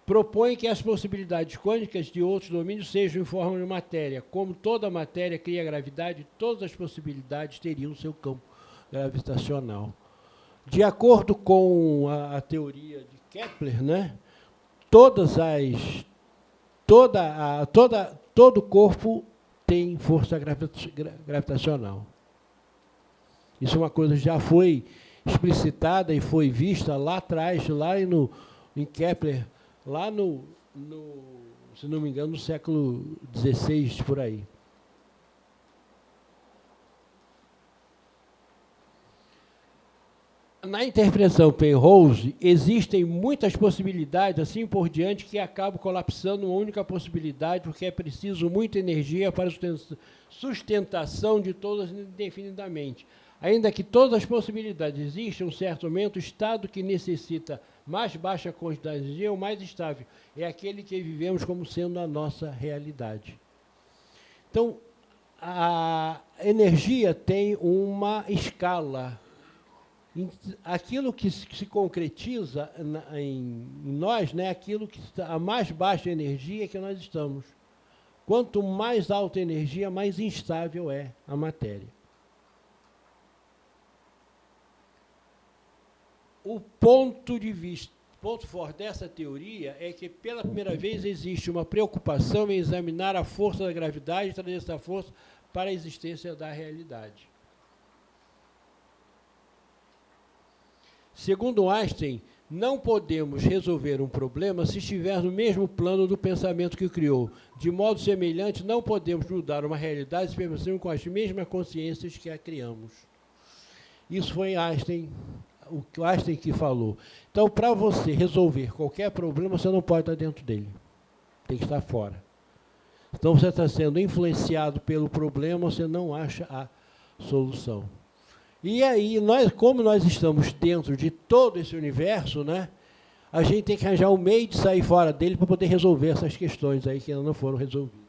Propõe que as possibilidades quânticas de outros domínios sejam em forma de matéria. Como toda matéria cria gravidade, todas as possibilidades teriam seu campo gravitacional. De acordo com a, a teoria de Kepler, né, todas as toda a, toda todo corpo tem força gravitacional. Isso é uma coisa que já foi explicitada e foi vista lá atrás, lá no, em Kepler, lá no, no se não me engano, no século XVI, por aí. na interpretação Penrose, existem muitas possibilidades, assim por diante, que acabam colapsando uma única possibilidade, porque é preciso muita energia para sustentação de todas indefinidamente. Ainda que todas as possibilidades existam, um certo momento, o estado que necessita mais baixa quantidade de energia o mais estável. É aquele que vivemos como sendo a nossa realidade. Então, a energia tem uma escala aquilo que se concretiza em nós, né, aquilo que está a mais baixa energia que nós estamos. Quanto mais alta a energia, mais instável é a matéria. O ponto de vista, ponto forte dessa teoria é que pela primeira vez existe uma preocupação em examinar a força da gravidade e trazer essa força para a existência da realidade. Segundo Einstein, não podemos resolver um problema se estiver no mesmo plano do pensamento que criou. De modo semelhante, não podemos mudar uma realidade se permanecermos com as mesmas consciências que a criamos. Isso foi Einstein, o Einstein que falou. Então, para você resolver qualquer problema, você não pode estar dentro dele. Tem que estar fora. Então, você está sendo influenciado pelo problema, você não acha a solução. E aí, nós, como nós estamos dentro de todo esse universo, né, a gente tem que arranjar um meio de sair fora dele para poder resolver essas questões aí que ainda não foram resolvidas.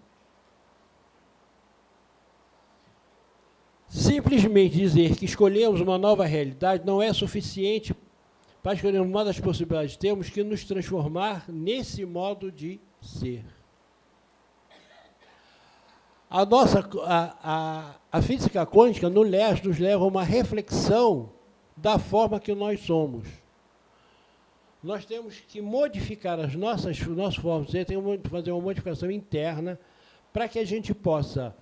Simplesmente dizer que escolhemos uma nova realidade não é suficiente para escolher uma das possibilidades. Temos que nos transformar nesse modo de ser. A nossa a, a, a física quântica no leste nos leva a uma reflexão da forma que nós somos. Nós temos que modificar as nossas, nossas formas, temos que fazer uma modificação interna para que a gente possa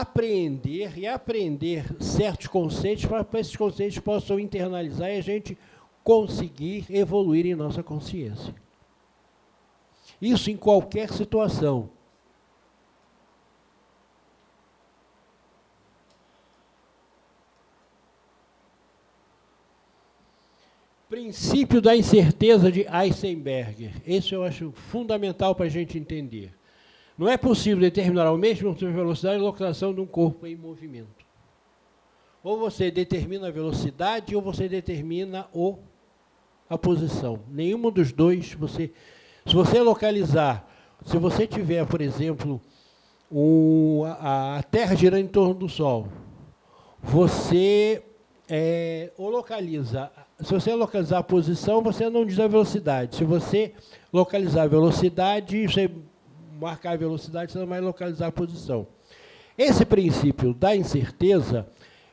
apreender e aprender certos conceitos para que esses conceitos possam internalizar e a gente conseguir evoluir em nossa consciência. Isso em qualquer situação. Princípio da incerteza de Heisenberg. Esse eu acho fundamental para a gente entender. Não é possível determinar ao mesmo tempo velocidade e localização de um corpo em movimento. Ou você determina a velocidade ou você determina o, a posição. Nenhum dos dois você... Se você localizar, se você tiver, por exemplo, a, a Terra girando em torno do Sol, você é, ou localiza se você localizar a posição, você não diz a velocidade. Se você localizar a velocidade, você marcar a velocidade, você vai localizar a posição. Esse princípio da incerteza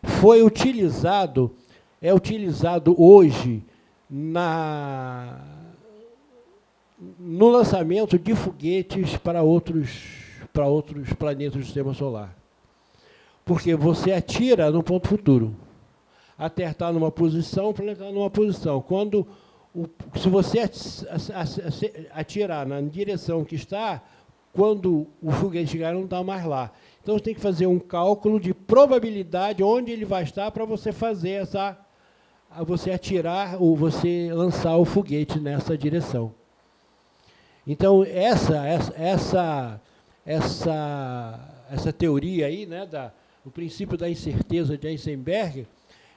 foi utilizado, é utilizado hoje na, no lançamento de foguetes para outros, para outros planetas do sistema solar. Porque você atira no ponto futuro a Terra está numa posição, o planeta está numa posição. Quando, o, se você atirar na direção que está, quando o foguete chegar, não está mais lá. Então, você tem que fazer um cálculo de probabilidade onde ele vai estar para você fazer essa, você atirar ou você lançar o foguete nessa direção. Então, essa, essa, essa, essa, essa teoria aí, né, da, o princípio da incerteza de Heisenberg,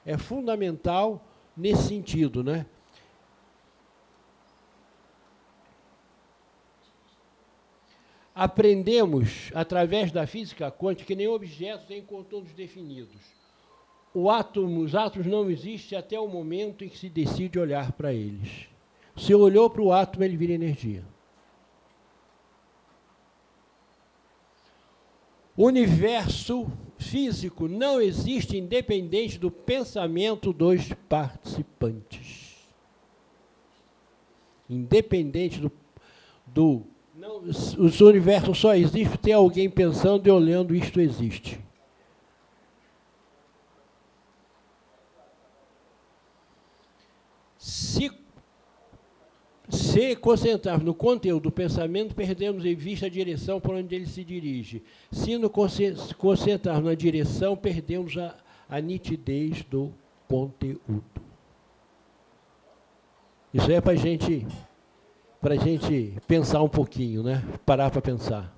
é fundamental nesse sentido. Né? Aprendemos, através da física quântica, que nenhum objeto tem contornos definidos. Átomo, os átomos não existem até o momento em que se decide olhar para eles. Se olhou para o átomo, ele vira energia. O universo físico não existe independente do pensamento dos participantes. Independente do. do não, o universo só existe ter alguém pensando e olhando, isto existe. Se se concentrarmos no conteúdo do pensamento, perdemos em vista a direção por onde ele se dirige. Se nos concentrarmos na direção, perdemos a, a nitidez do conteúdo. Isso é para gente, a gente pensar um pouquinho, né? parar para pensar.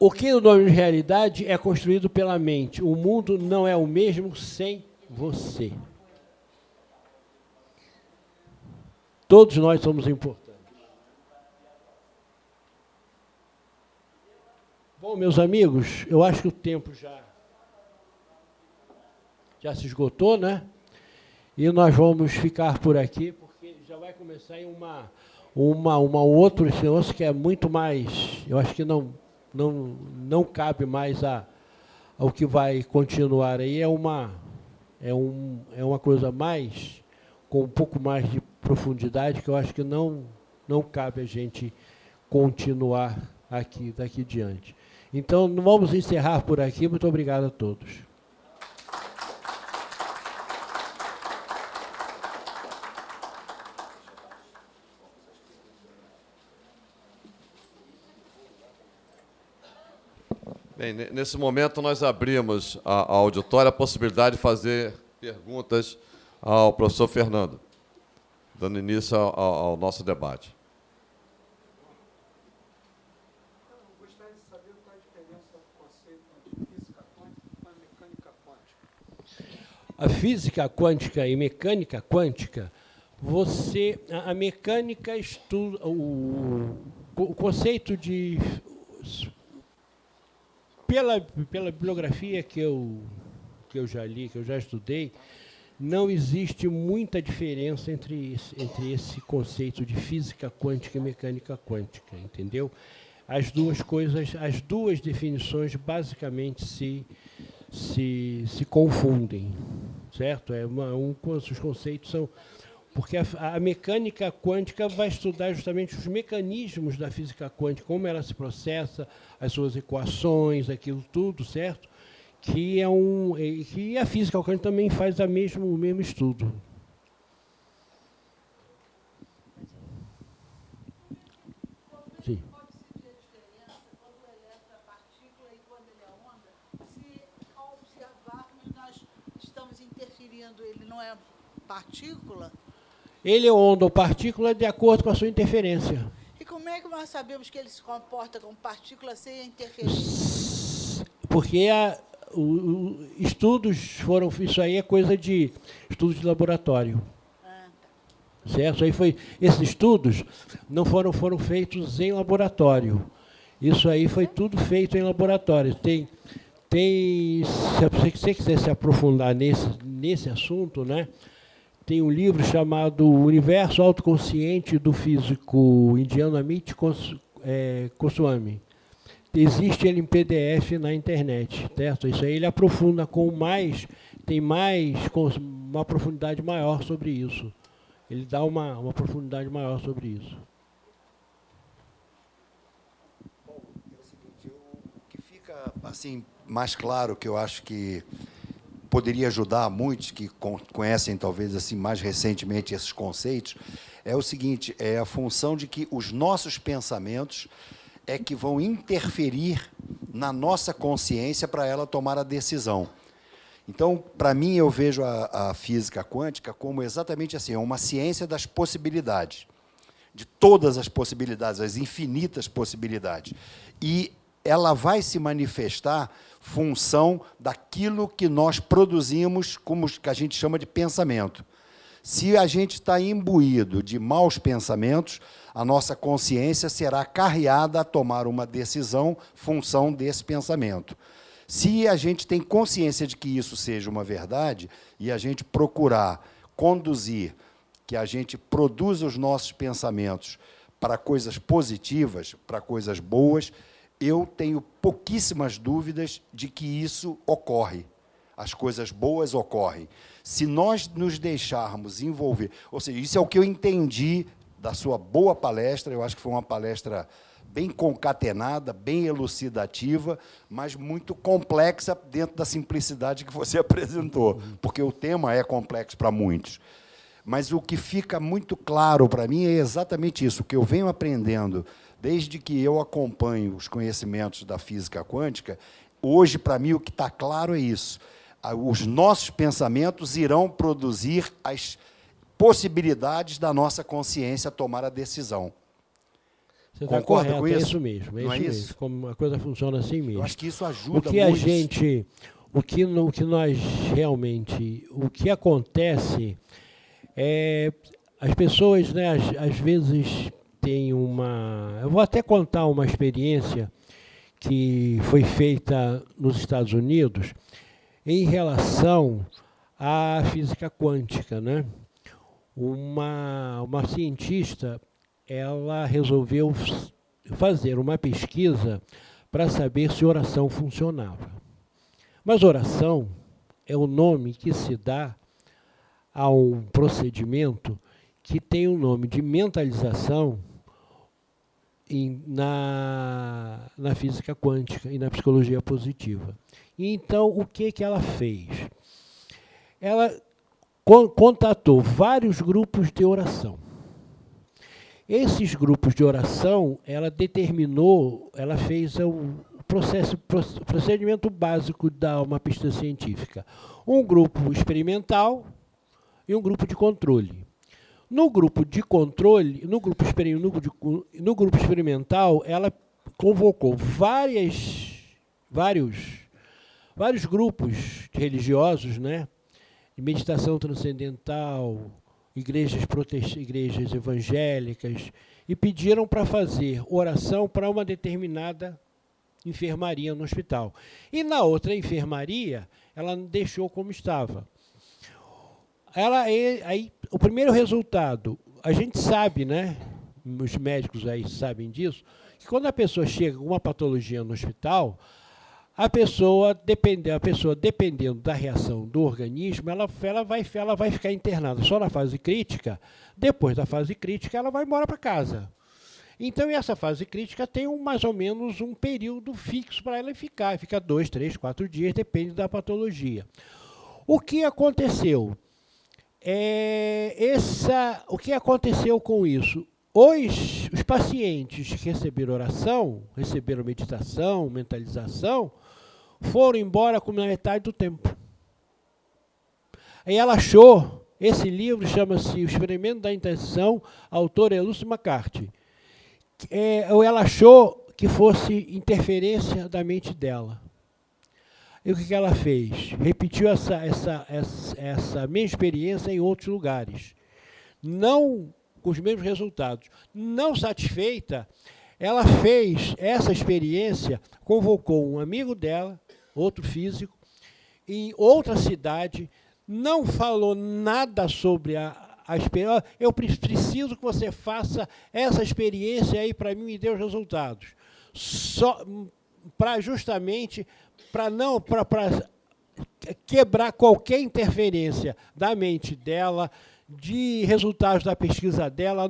O que o nome de realidade é construído pela mente. O mundo não é o mesmo sem você. Todos nós somos importantes. Bom, meus amigos, eu acho que o tempo já, já se esgotou, né? E nós vamos ficar por aqui, porque já vai começar uma, uma, uma outro negócio que é muito mais, eu acho que não não, não cabe mais a, ao que vai continuar aí. É uma, é, um, é uma coisa mais, com um pouco mais de profundidade, que eu acho que não, não cabe a gente continuar aqui, daqui diante. Então, vamos encerrar por aqui. Muito obrigado a todos. Bem, nesse momento nós abrimos a, a auditória a possibilidade de fazer perguntas ao professor Fernando, dando início ao, ao nosso debate. a física quântica e mecânica quântica, você a, a mecânica estuda o, o conceito de pela pela bibliografia que eu que eu já li, que eu já estudei, não existe muita diferença entre entre esse conceito de física quântica e mecânica quântica, entendeu? As duas coisas, as duas definições basicamente se se, se confundem, certo? É uma, um, os conceitos são... Porque a, a, mecânica quântica vai estudar justamente os mecanismos da física quântica, como ela se processa, as suas equações, aquilo tudo, certo? Que, é um, que a física quântica também faz a mesmo, o mesmo estudo. partícula? Ele é onda ou partícula de acordo com a sua interferência. E como é que nós sabemos que ele se comporta como partícula sem a interferência? Porque a, o, o, estudos foram... Isso aí é coisa de estudos de laboratório. Ah, tá. Certo? Aí foi, esses estudos não foram, foram feitos em laboratório. Isso aí foi tudo feito em laboratório. Tem, tem, se você quiser se aprofundar nesse, nesse assunto, né, tem um livro chamado Universo Autoconsciente do Físico Indiano Amit é, Goswami. Existe ele em PDF na internet, certo? Isso aí ele aprofunda com mais, tem mais, com uma profundidade maior sobre isso. Ele dá uma, uma profundidade maior sobre isso. Bom, é o seguinte, o que fica assim mais claro que eu acho que poderia ajudar muitos que conhecem talvez assim mais recentemente esses conceitos, é o seguinte, é a função de que os nossos pensamentos é que vão interferir na nossa consciência para ela tomar a decisão. Então, para mim, eu vejo a, a, física quântica como exatamente assim, é uma ciência das possibilidades, de todas as possibilidades, as infinitas possibilidades. E ela vai se manifestar função daquilo que nós produzimos, como que a gente chama de pensamento. Se a gente está imbuído de maus pensamentos, a nossa consciência será carreada a tomar uma decisão função desse pensamento. Se a gente tem consciência de que isso seja uma verdade e a gente procurar conduzir, que a gente produza os nossos pensamentos para coisas positivas, para coisas boas, eu tenho pouquíssimas dúvidas de que isso ocorre. As coisas boas ocorrem. Se nós nos deixarmos envolver, ou seja, isso é o que eu entendi da sua boa palestra, eu acho que foi uma palestra bem concatenada, bem elucidativa, mas muito complexa dentro da simplicidade que você apresentou, porque o tema é complexo para muitos. Mas o que fica muito claro para mim é exatamente isso, o que eu venho aprendendo Desde que eu acompanho os conhecimentos da física quântica, hoje, para mim, o que está claro é isso. Os nossos pensamentos irão produzir as possibilidades da nossa consciência tomar a decisão. Você está correto, com isso? é isso mesmo. É Não isso, é isso? Como a coisa funciona assim mesmo. Eu acho que isso ajuda o que muito. a gente, o que, o que nós realmente, o que acontece é as pessoas, né, às, às vezes tem uma... Eu vou até contar uma experiência que foi feita nos Estados Unidos em relação à física quântica. Né? Uma, uma cientista ela resolveu fazer uma pesquisa para saber se oração funcionava. Mas oração é o nome que se dá a um procedimento que tem o nome de mentalização em, na, na física quântica e na psicologia positiva. Então, o que, que ela fez? Ela contatou vários grupos de oração. Esses grupos de oração, ela determinou, ela fez o processo, procedimento básico da uma pista científica. Um grupo experimental e um grupo de controle. No grupo de controle, no grupo, no, grupo experimental, ela convocou várias, vários, vários grupos religiosos, né, de meditação transcendental, igrejas, igrejas evangélicas, e pediram para fazer oração para uma determinada enfermaria no hospital. E na outra enfermaria, ela deixou como estava. Ela, aí, o primeiro resultado, a gente sabe, né? Os médicos aí sabem disso, que quando a pessoa chega com uma patologia no hospital, a pessoa, depende, a pessoa dependendo da reação do organismo, ela, ela, vai, ela vai ficar internada só na fase crítica. Depois da fase crítica, ela vai embora para casa. Então, essa fase crítica tem um, mais ou menos um período fixo para ela ficar. Fica dois, três, quatro dias, depende da patologia. O que aconteceu? É, essa, o que aconteceu com isso? Os, os pacientes que receberam oração, receberam meditação, mentalização, foram embora com metade do tempo. Aí ela achou, esse livro chama-se O Experimento da Intenção, autor é Lúcio McCarthy. É, ela achou que fosse interferência da mente dela. E o que, ela fez? Repetiu essa, essa, essa, essa minha experiência em outros lugares. Não com os mesmos resultados. Não satisfeita, ela fez essa experiência, convocou um amigo dela, outro físico, em outra cidade, não falou nada sobre a, a experiência. Eu preciso que você faça essa experiência aí para mim e dê os resultados. Só para justamente para não quebrar qualquer interferência da mente dela, de resultados da pesquisa dela.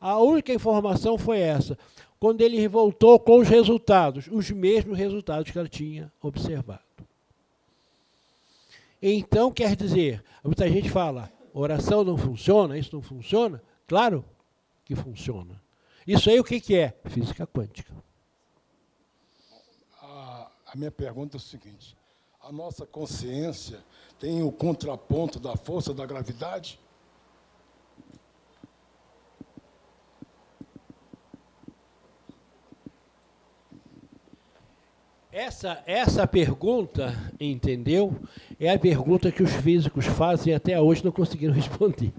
A única informação foi essa. Quando ele voltou com os resultados, os mesmos resultados que ela tinha observado. Então, quer dizer, muita gente fala, oração não funciona, isso não funciona. Claro que funciona. Isso aí o que é? Física quântica a minha pergunta é o seguinte: a nossa consciência tem o contraponto da força da gravidade? Essa, essa pergunta, entendeu? É a pergunta que os físicos fazem e até hoje não conseguiram responder.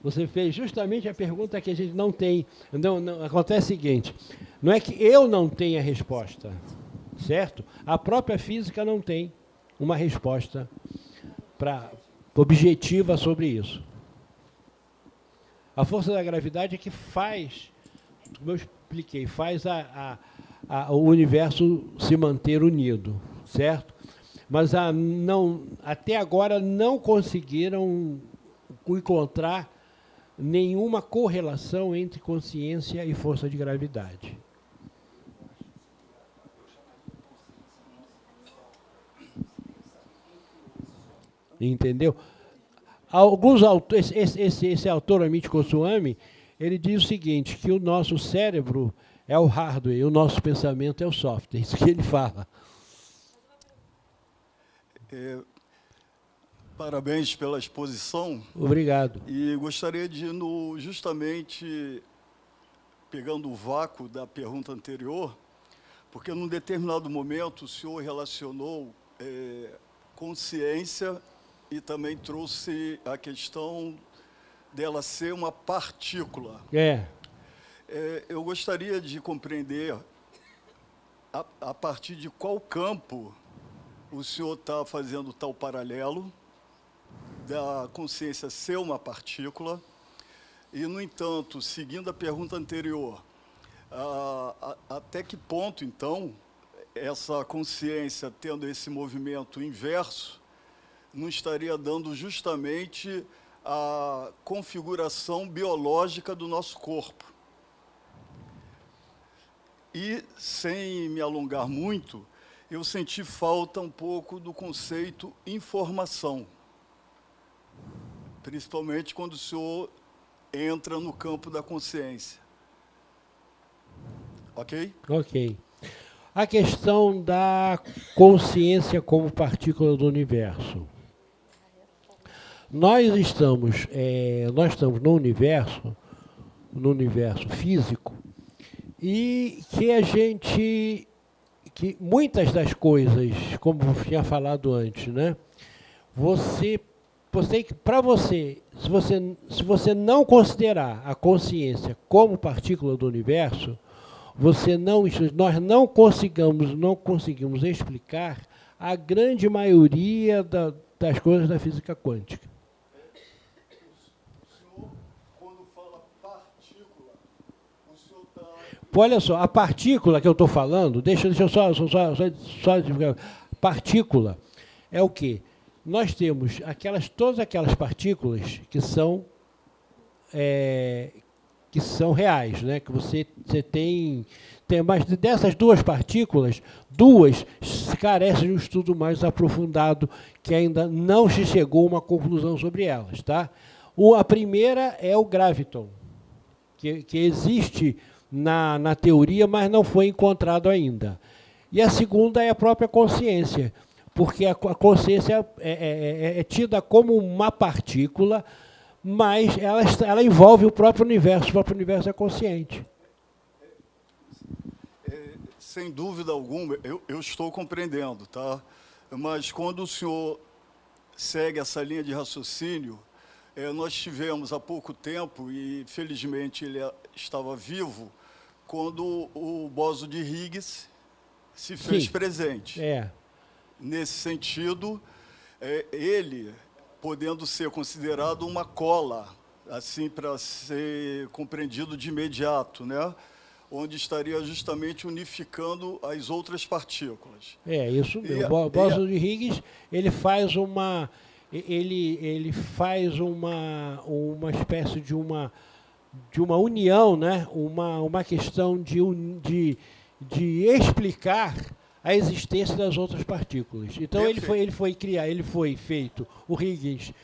Você fez justamente a pergunta que a gente não tem. Não, não, acontece o seguinte: não é que eu não tenha resposta, certo? A própria física não tem uma resposta pra, objetiva sobre isso. A força da gravidade é que faz, como eu expliquei, faz a, a, a, o universo se manter unido, certo? Mas não, até agora não conseguiram encontrar nenhuma correlação entre consciência e força de gravidade. Entendeu? Alguns autores, esse, esse, esse autor, Amit Goswami, ele diz o seguinte, que o nosso cérebro é o hardware o nosso pensamento é o software. Isso que ele fala. É, Parabéns pela exposição. Obrigado. E gostaria de, no, justamente, pegando o vácuo da pergunta anterior, porque num determinado momento o senhor relacionou é, consciência e também trouxe a questão dela ser uma partícula. É. é eu gostaria de compreender a, a partir de qual campo o senhor está fazendo tal paralelo, da consciência ser uma partícula. E, no entanto, seguindo a pergunta anterior, a, a, até que ponto, então, essa consciência tendo esse movimento inverso não estaria dando justamente a configuração biológica do nosso corpo? E, sem me alongar muito, eu senti falta um pouco do conceito informação, principalmente quando o senhor entra no campo da consciência. Ok? Ok. A questão da consciência como partícula do universo. Nós estamos, é, nós estamos no universo, no universo físico, e que a gente, que muitas das coisas, como eu tinha falado antes, né? Você, você para você, se você, se você não considerar a consciência como partícula do universo, você não, nós não conseguimos, não conseguimos explicar a grande maioria da, das coisas da física quântica. Olha só, a partícula que eu estou falando, deixa, deixa eu só, só, só, só, partícula é o quê? Nós temos aquelas, todas aquelas partículas que são é, que são reais, né? que você, você tem, tem mais dessas duas partículas, duas carecem de um estudo mais aprofundado, que ainda não se chegou a uma conclusão sobre elas. Tá? O, a primeira é o graviton, que, que existe na, na teoria, mas não foi encontrado ainda. E a segunda é a própria consciência, porque a, consciência é, é, é, é tida como uma partícula mas ela, ela envolve o próprio universo, o próprio universo é consciente. É, sem dúvida alguma, eu, eu estou compreendendo, tá? Mas quando o senhor segue essa linha de raciocínio, é, nós tivemos há pouco tempo, e felizmente ele estava vivo, quando o Boso de Higgs se fez Sim. presente. É. Nesse sentido, é, ele podendo ser considerado uma cola, assim, para ser compreendido de imediato, né? onde estaria justamente unificando as outras partículas. É, isso mesmo. O bóson de Higgs, ele faz uma ele ele faz uma uma espécie de uma de uma união, né? Uma uma questão de de, de explicar a existência das outras partículas. Então ele foi, ele foi criar, ele foi feito, o Higgins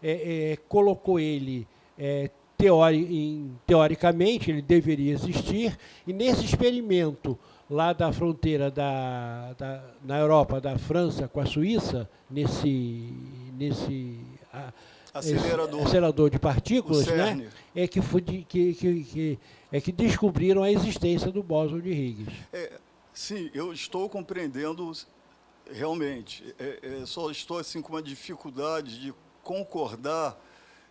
é, é, colocou ele é, teori, em, teoricamente, ele deveria existir, e nesse experimento lá da fronteira da, da, na Europa, da França com a Suíça, nesse, nesse a, acelerador. acelerador de partículas, né, é que, foi de, que, que, que, é que descobriram a existência do bóson de Higgs. É, Sim, eu estou compreendendo realmente. É, é, só estou assim com uma dificuldade de concordar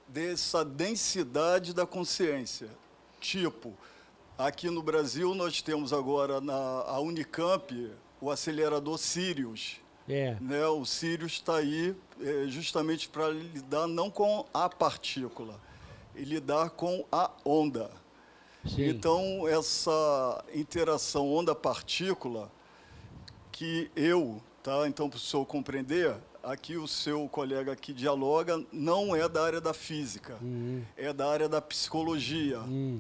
dessa densidade da consciência. Tipo, aqui no Brasil nós temos agora na Unicamp o acelerador Sirius. É. Né? O Sirius está aí é, justamente para lidar não com a partícula, e lidar com a onda. Sim. Então, essa interação onda-partícula, que eu, tá? então, para o senhor compreender, aqui o seu colega que dialoga não é da área da física, uhum. é da área da psicologia. Uhum.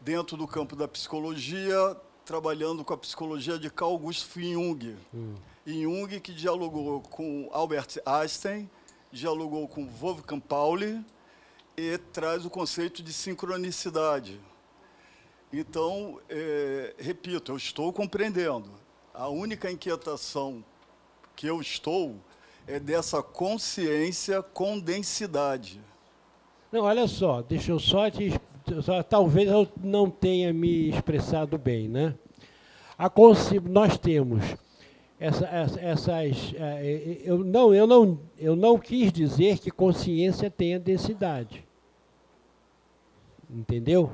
Dentro do campo da psicologia, trabalhando com a psicologia de Carl Gustav Jung. Uhum. Jung que dialogou com Albert Einstein, dialogou com Wolfgang Pauli e traz o conceito de sincronicidade. Então, é, repito, eu estou compreendendo. A única inquietação que eu estou é dessa consciência com densidade. Não, olha só, deixa eu só te... Talvez eu não tenha me expressado bem, né? A consci... Nós temos essa, essa, essas... É, eu não, eu, não, eu não quis dizer que consciência tenha densidade. Entendeu?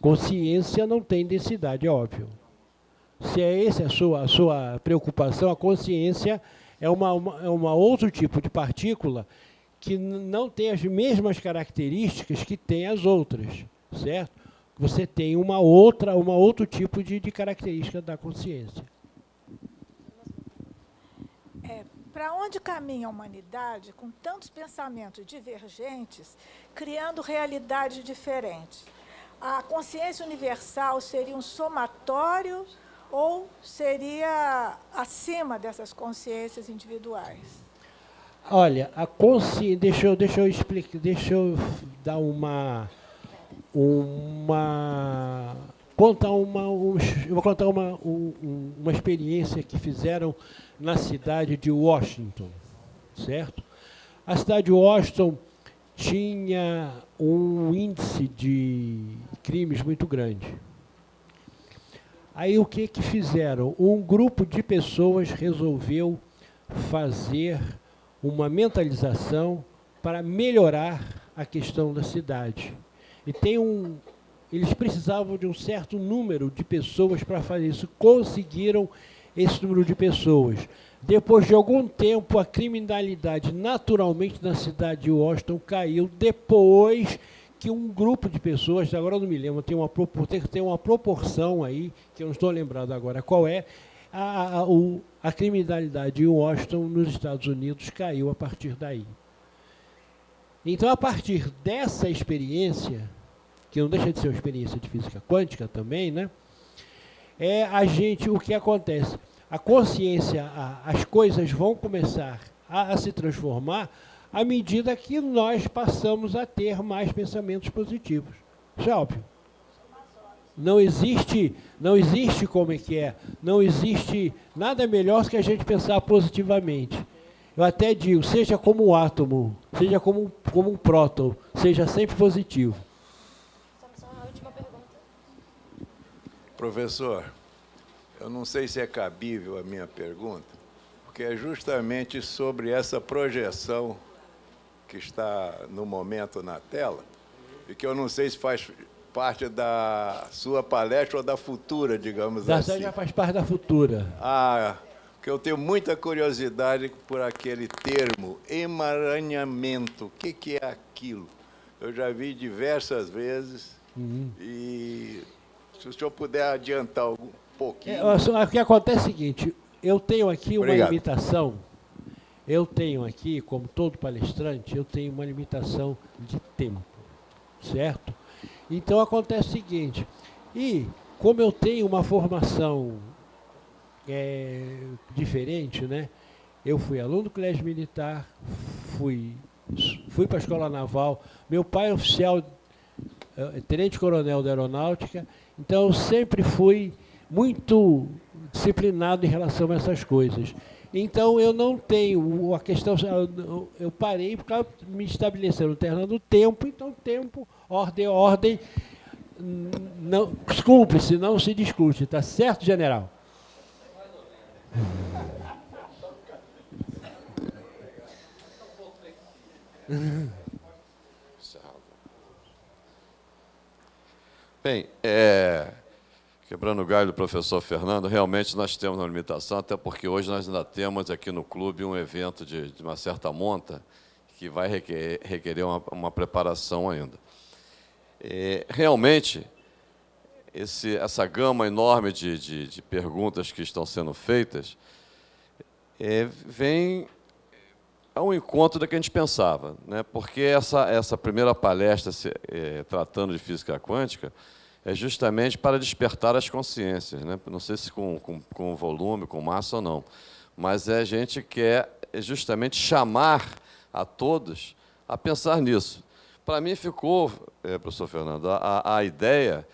Consciência não tem densidade, é óbvio. Se é essa a sua, a sua preocupação, a consciência é uma, uma, é uma outro tipo de partícula que não tem as mesmas características que tem as outras, certo? Você tem uma outra, uma outro tipo de, de característica da consciência. É, Para onde caminha a humanidade com tantos pensamentos divergentes, criando realidades diferentes? a consciência universal seria um somatório ou seria acima dessas consciências individuais? Olha, a consciência, deixa eu, deixa eu explicar, deixa eu dar uma uma contar uma um, eu vou contar uma um, uma experiência que fizeram na cidade de Washington, certo? A cidade de Washington tinha um índice de crimes muito grande. Aí o que que fizeram? Um grupo de pessoas resolveu fazer uma mentalização para melhorar a questão da cidade. E tem um, eles precisavam de um certo número de pessoas para fazer isso. Conseguiram esse número de pessoas. Depois de algum tempo, a criminalidade naturalmente na cidade de Washington caiu depois que um grupo de pessoas, agora eu não me lembro, tem uma, tem uma proporção aí, que eu não estou lembrado agora qual é, a, a, o, a criminalidade em Washington, nos Estados Unidos, caiu a partir daí. Então, a partir dessa experiência, que não deixa de ser uma experiência de física quântica também, né? É a gente, o que acontece? a consciência, a, as coisas vão começar a, a se transformar à medida que nós passamos a ter mais pensamentos positivos. Isso é óbvio. Não existe, não existe como é que é, não existe nada melhor que a gente pensar positivamente. Eu até digo, seja como um átomo, seja como, como um próton, seja sempre positivo. Professor, eu não sei se é cabível a minha pergunta, porque é justamente sobre essa projeção que está no momento na tela, e que eu não sei se faz parte da sua palestra ou da futura, digamos da assim. já faz parte da futura. Ah, porque eu tenho muita curiosidade por aquele termo, emaranhamento. O que, que é aquilo? Eu já vi diversas vezes uhum. e se o senhor puder adiantar algum, pouquinho. É, o que acontece é o seguinte, eu tenho aqui uma Obrigado. limitação, eu tenho aqui, como todo palestrante, eu tenho uma limitação de tempo, certo? Então acontece o seguinte, e como eu tenho uma formação é, diferente, né? Eu fui aluno do colégio militar, fui, fui para a escola naval, meu pai é oficial, é, tenente-coronel da aeronáutica, então eu sempre fui muito disciplinado em relação a essas coisas. Então, eu não tenho a questão... Eu parei porque me estabeleceu no terreno do tempo, então tempo, ordem, ordem, não, desculpe-se, não se discute, tá certo, general? Bem, é, Quebrando o galho do professor Fernando, realmente nós temos uma limitação, até porque hoje nós ainda temos aqui no clube um evento de, de uma certa monta que vai requerer, requerer uma, uma, preparação ainda. É, realmente, esse, essa gama enorme de, de, de, perguntas que estão sendo feitas é, vem ao encontro da que a gente pensava, né? porque essa, essa primeira palestra se, é, tratando de física quântica é justamente para despertar as consciências, né? não sei se com, com, com volume, com massa ou não, mas é a gente quer justamente chamar a todos a pensar nisso. Para mim ficou, é, professor Fernando, a, a ideia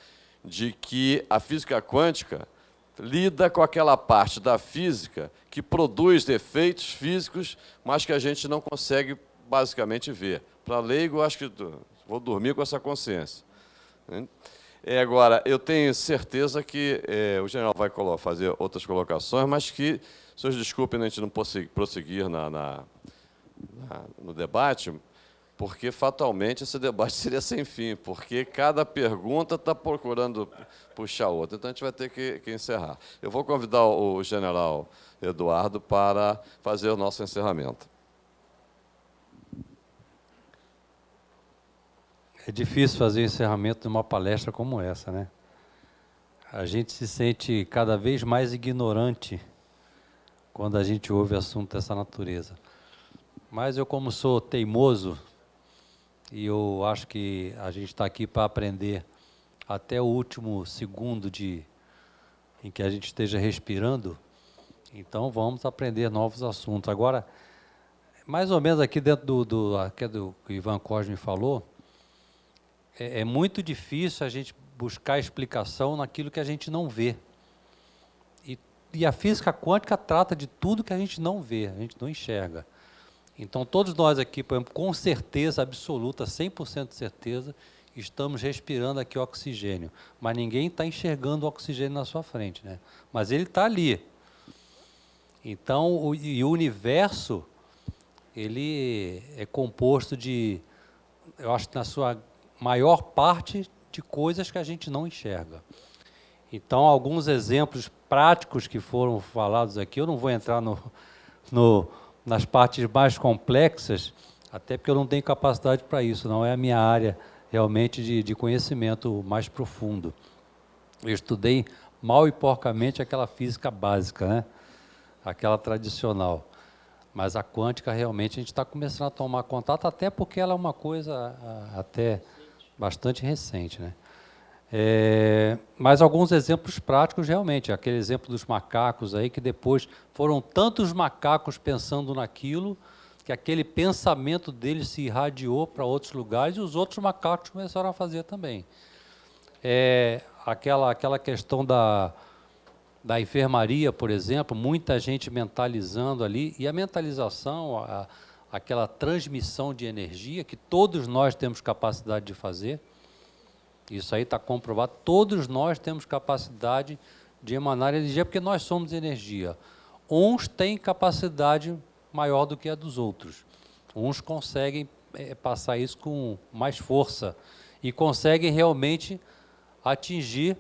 de que a física quântica lida com aquela parte da física que produz efeitos físicos, mas que a gente não consegue basicamente ver. Para leigo, acho que vou dormir com essa consciência. Né? É, agora, eu tenho certeza que é, o general vai fazer outras colocações, mas que, senhores desculpem a gente não prosseguir na, na, na, no debate, porque fatalmente esse debate seria sem fim, porque cada pergunta está procurando puxar outra. Então a gente vai ter que, que encerrar. Eu vou convidar o general Eduardo para fazer o nosso encerramento. É difícil fazer o encerramento de uma palestra como essa, né? A gente se sente cada vez mais ignorante quando a gente ouve assunto dessa natureza. Mas eu, como sou teimoso, e eu acho que a gente está aqui para aprender até o último segundo de, em que a gente esteja respirando, então vamos aprender novos assuntos. Agora, mais ou menos aqui dentro do, do, aqui do que o Ivan Cosme falou, é, é muito difícil a gente buscar explicação naquilo que a gente não vê. E, e a física quântica trata de tudo que a gente não vê, a gente não enxerga. Então, todos nós aqui, por exemplo, com certeza absoluta, 100% de certeza, estamos respirando aqui oxigênio. Mas ninguém está enxergando o oxigênio na sua frente. Né? Mas ele está ali. Então, o, e o universo, ele é composto de, eu acho que na sua maior parte, de coisas que a gente não enxerga. Então, alguns exemplos práticos que foram falados aqui, eu não vou entrar no, no nas partes mais complexas, até porque eu não tenho capacidade para isso, não é a minha área realmente de, de conhecimento mais profundo. Eu estudei mal e porcamente aquela física básica, né? aquela tradicional. Mas a quântica realmente a gente está começando a tomar contato, até porque ela é uma coisa até bastante recente. Né? É, mas alguns exemplos práticos realmente, aquele exemplo dos macacos aí, que depois foram tantos macacos pensando naquilo, que aquele pensamento deles se irradiou para outros lugares e os outros macacos começaram a fazer também. É, aquela, aquela questão da, da enfermaria, por exemplo, muita gente mentalizando ali, e a mentalização, a, aquela transmissão de energia que todos nós temos capacidade de fazer, isso aí está comprovado. Todos nós temos capacidade de emanar energia, porque nós somos energia. Uns têm capacidade maior do que a dos outros. Uns conseguem é, passar isso com mais força e conseguem realmente atingir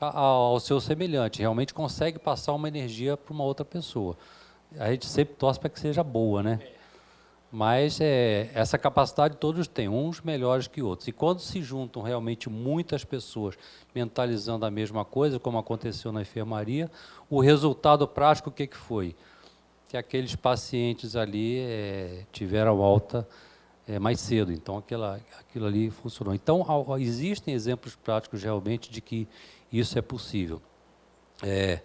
a, a, ao seu semelhante, realmente consegue passar uma energia para uma outra pessoa. A gente sempre torce para que seja boa, né? Mas é, essa capacidade todos têm, uns melhores que outros. E quando se juntam realmente muitas pessoas mentalizando a mesma coisa, como aconteceu na enfermaria, o resultado prático o que, que foi? Que aqueles pacientes ali é, tiveram alta é, mais cedo, então aquela, aquilo ali funcionou. Então, existem exemplos práticos realmente de que isso é possível. É,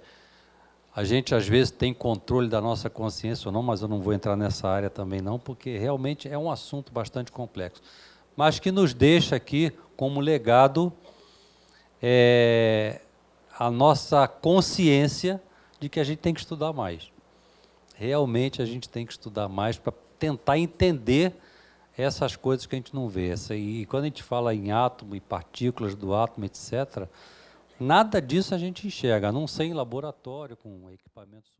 a gente às vezes tem controle da nossa consciência ou não, mas eu não vou entrar nessa área também não, porque realmente é um assunto bastante complexo. Mas que nos deixa aqui como legado é, a nossa consciência de que a gente tem que estudar mais. Realmente a gente tem que estudar mais para tentar entender essas coisas que a gente não vê. E quando a gente fala em átomo e partículas do átomo, etc., Nada disso a gente enxerga, a não ser em laboratório, com equipamentos.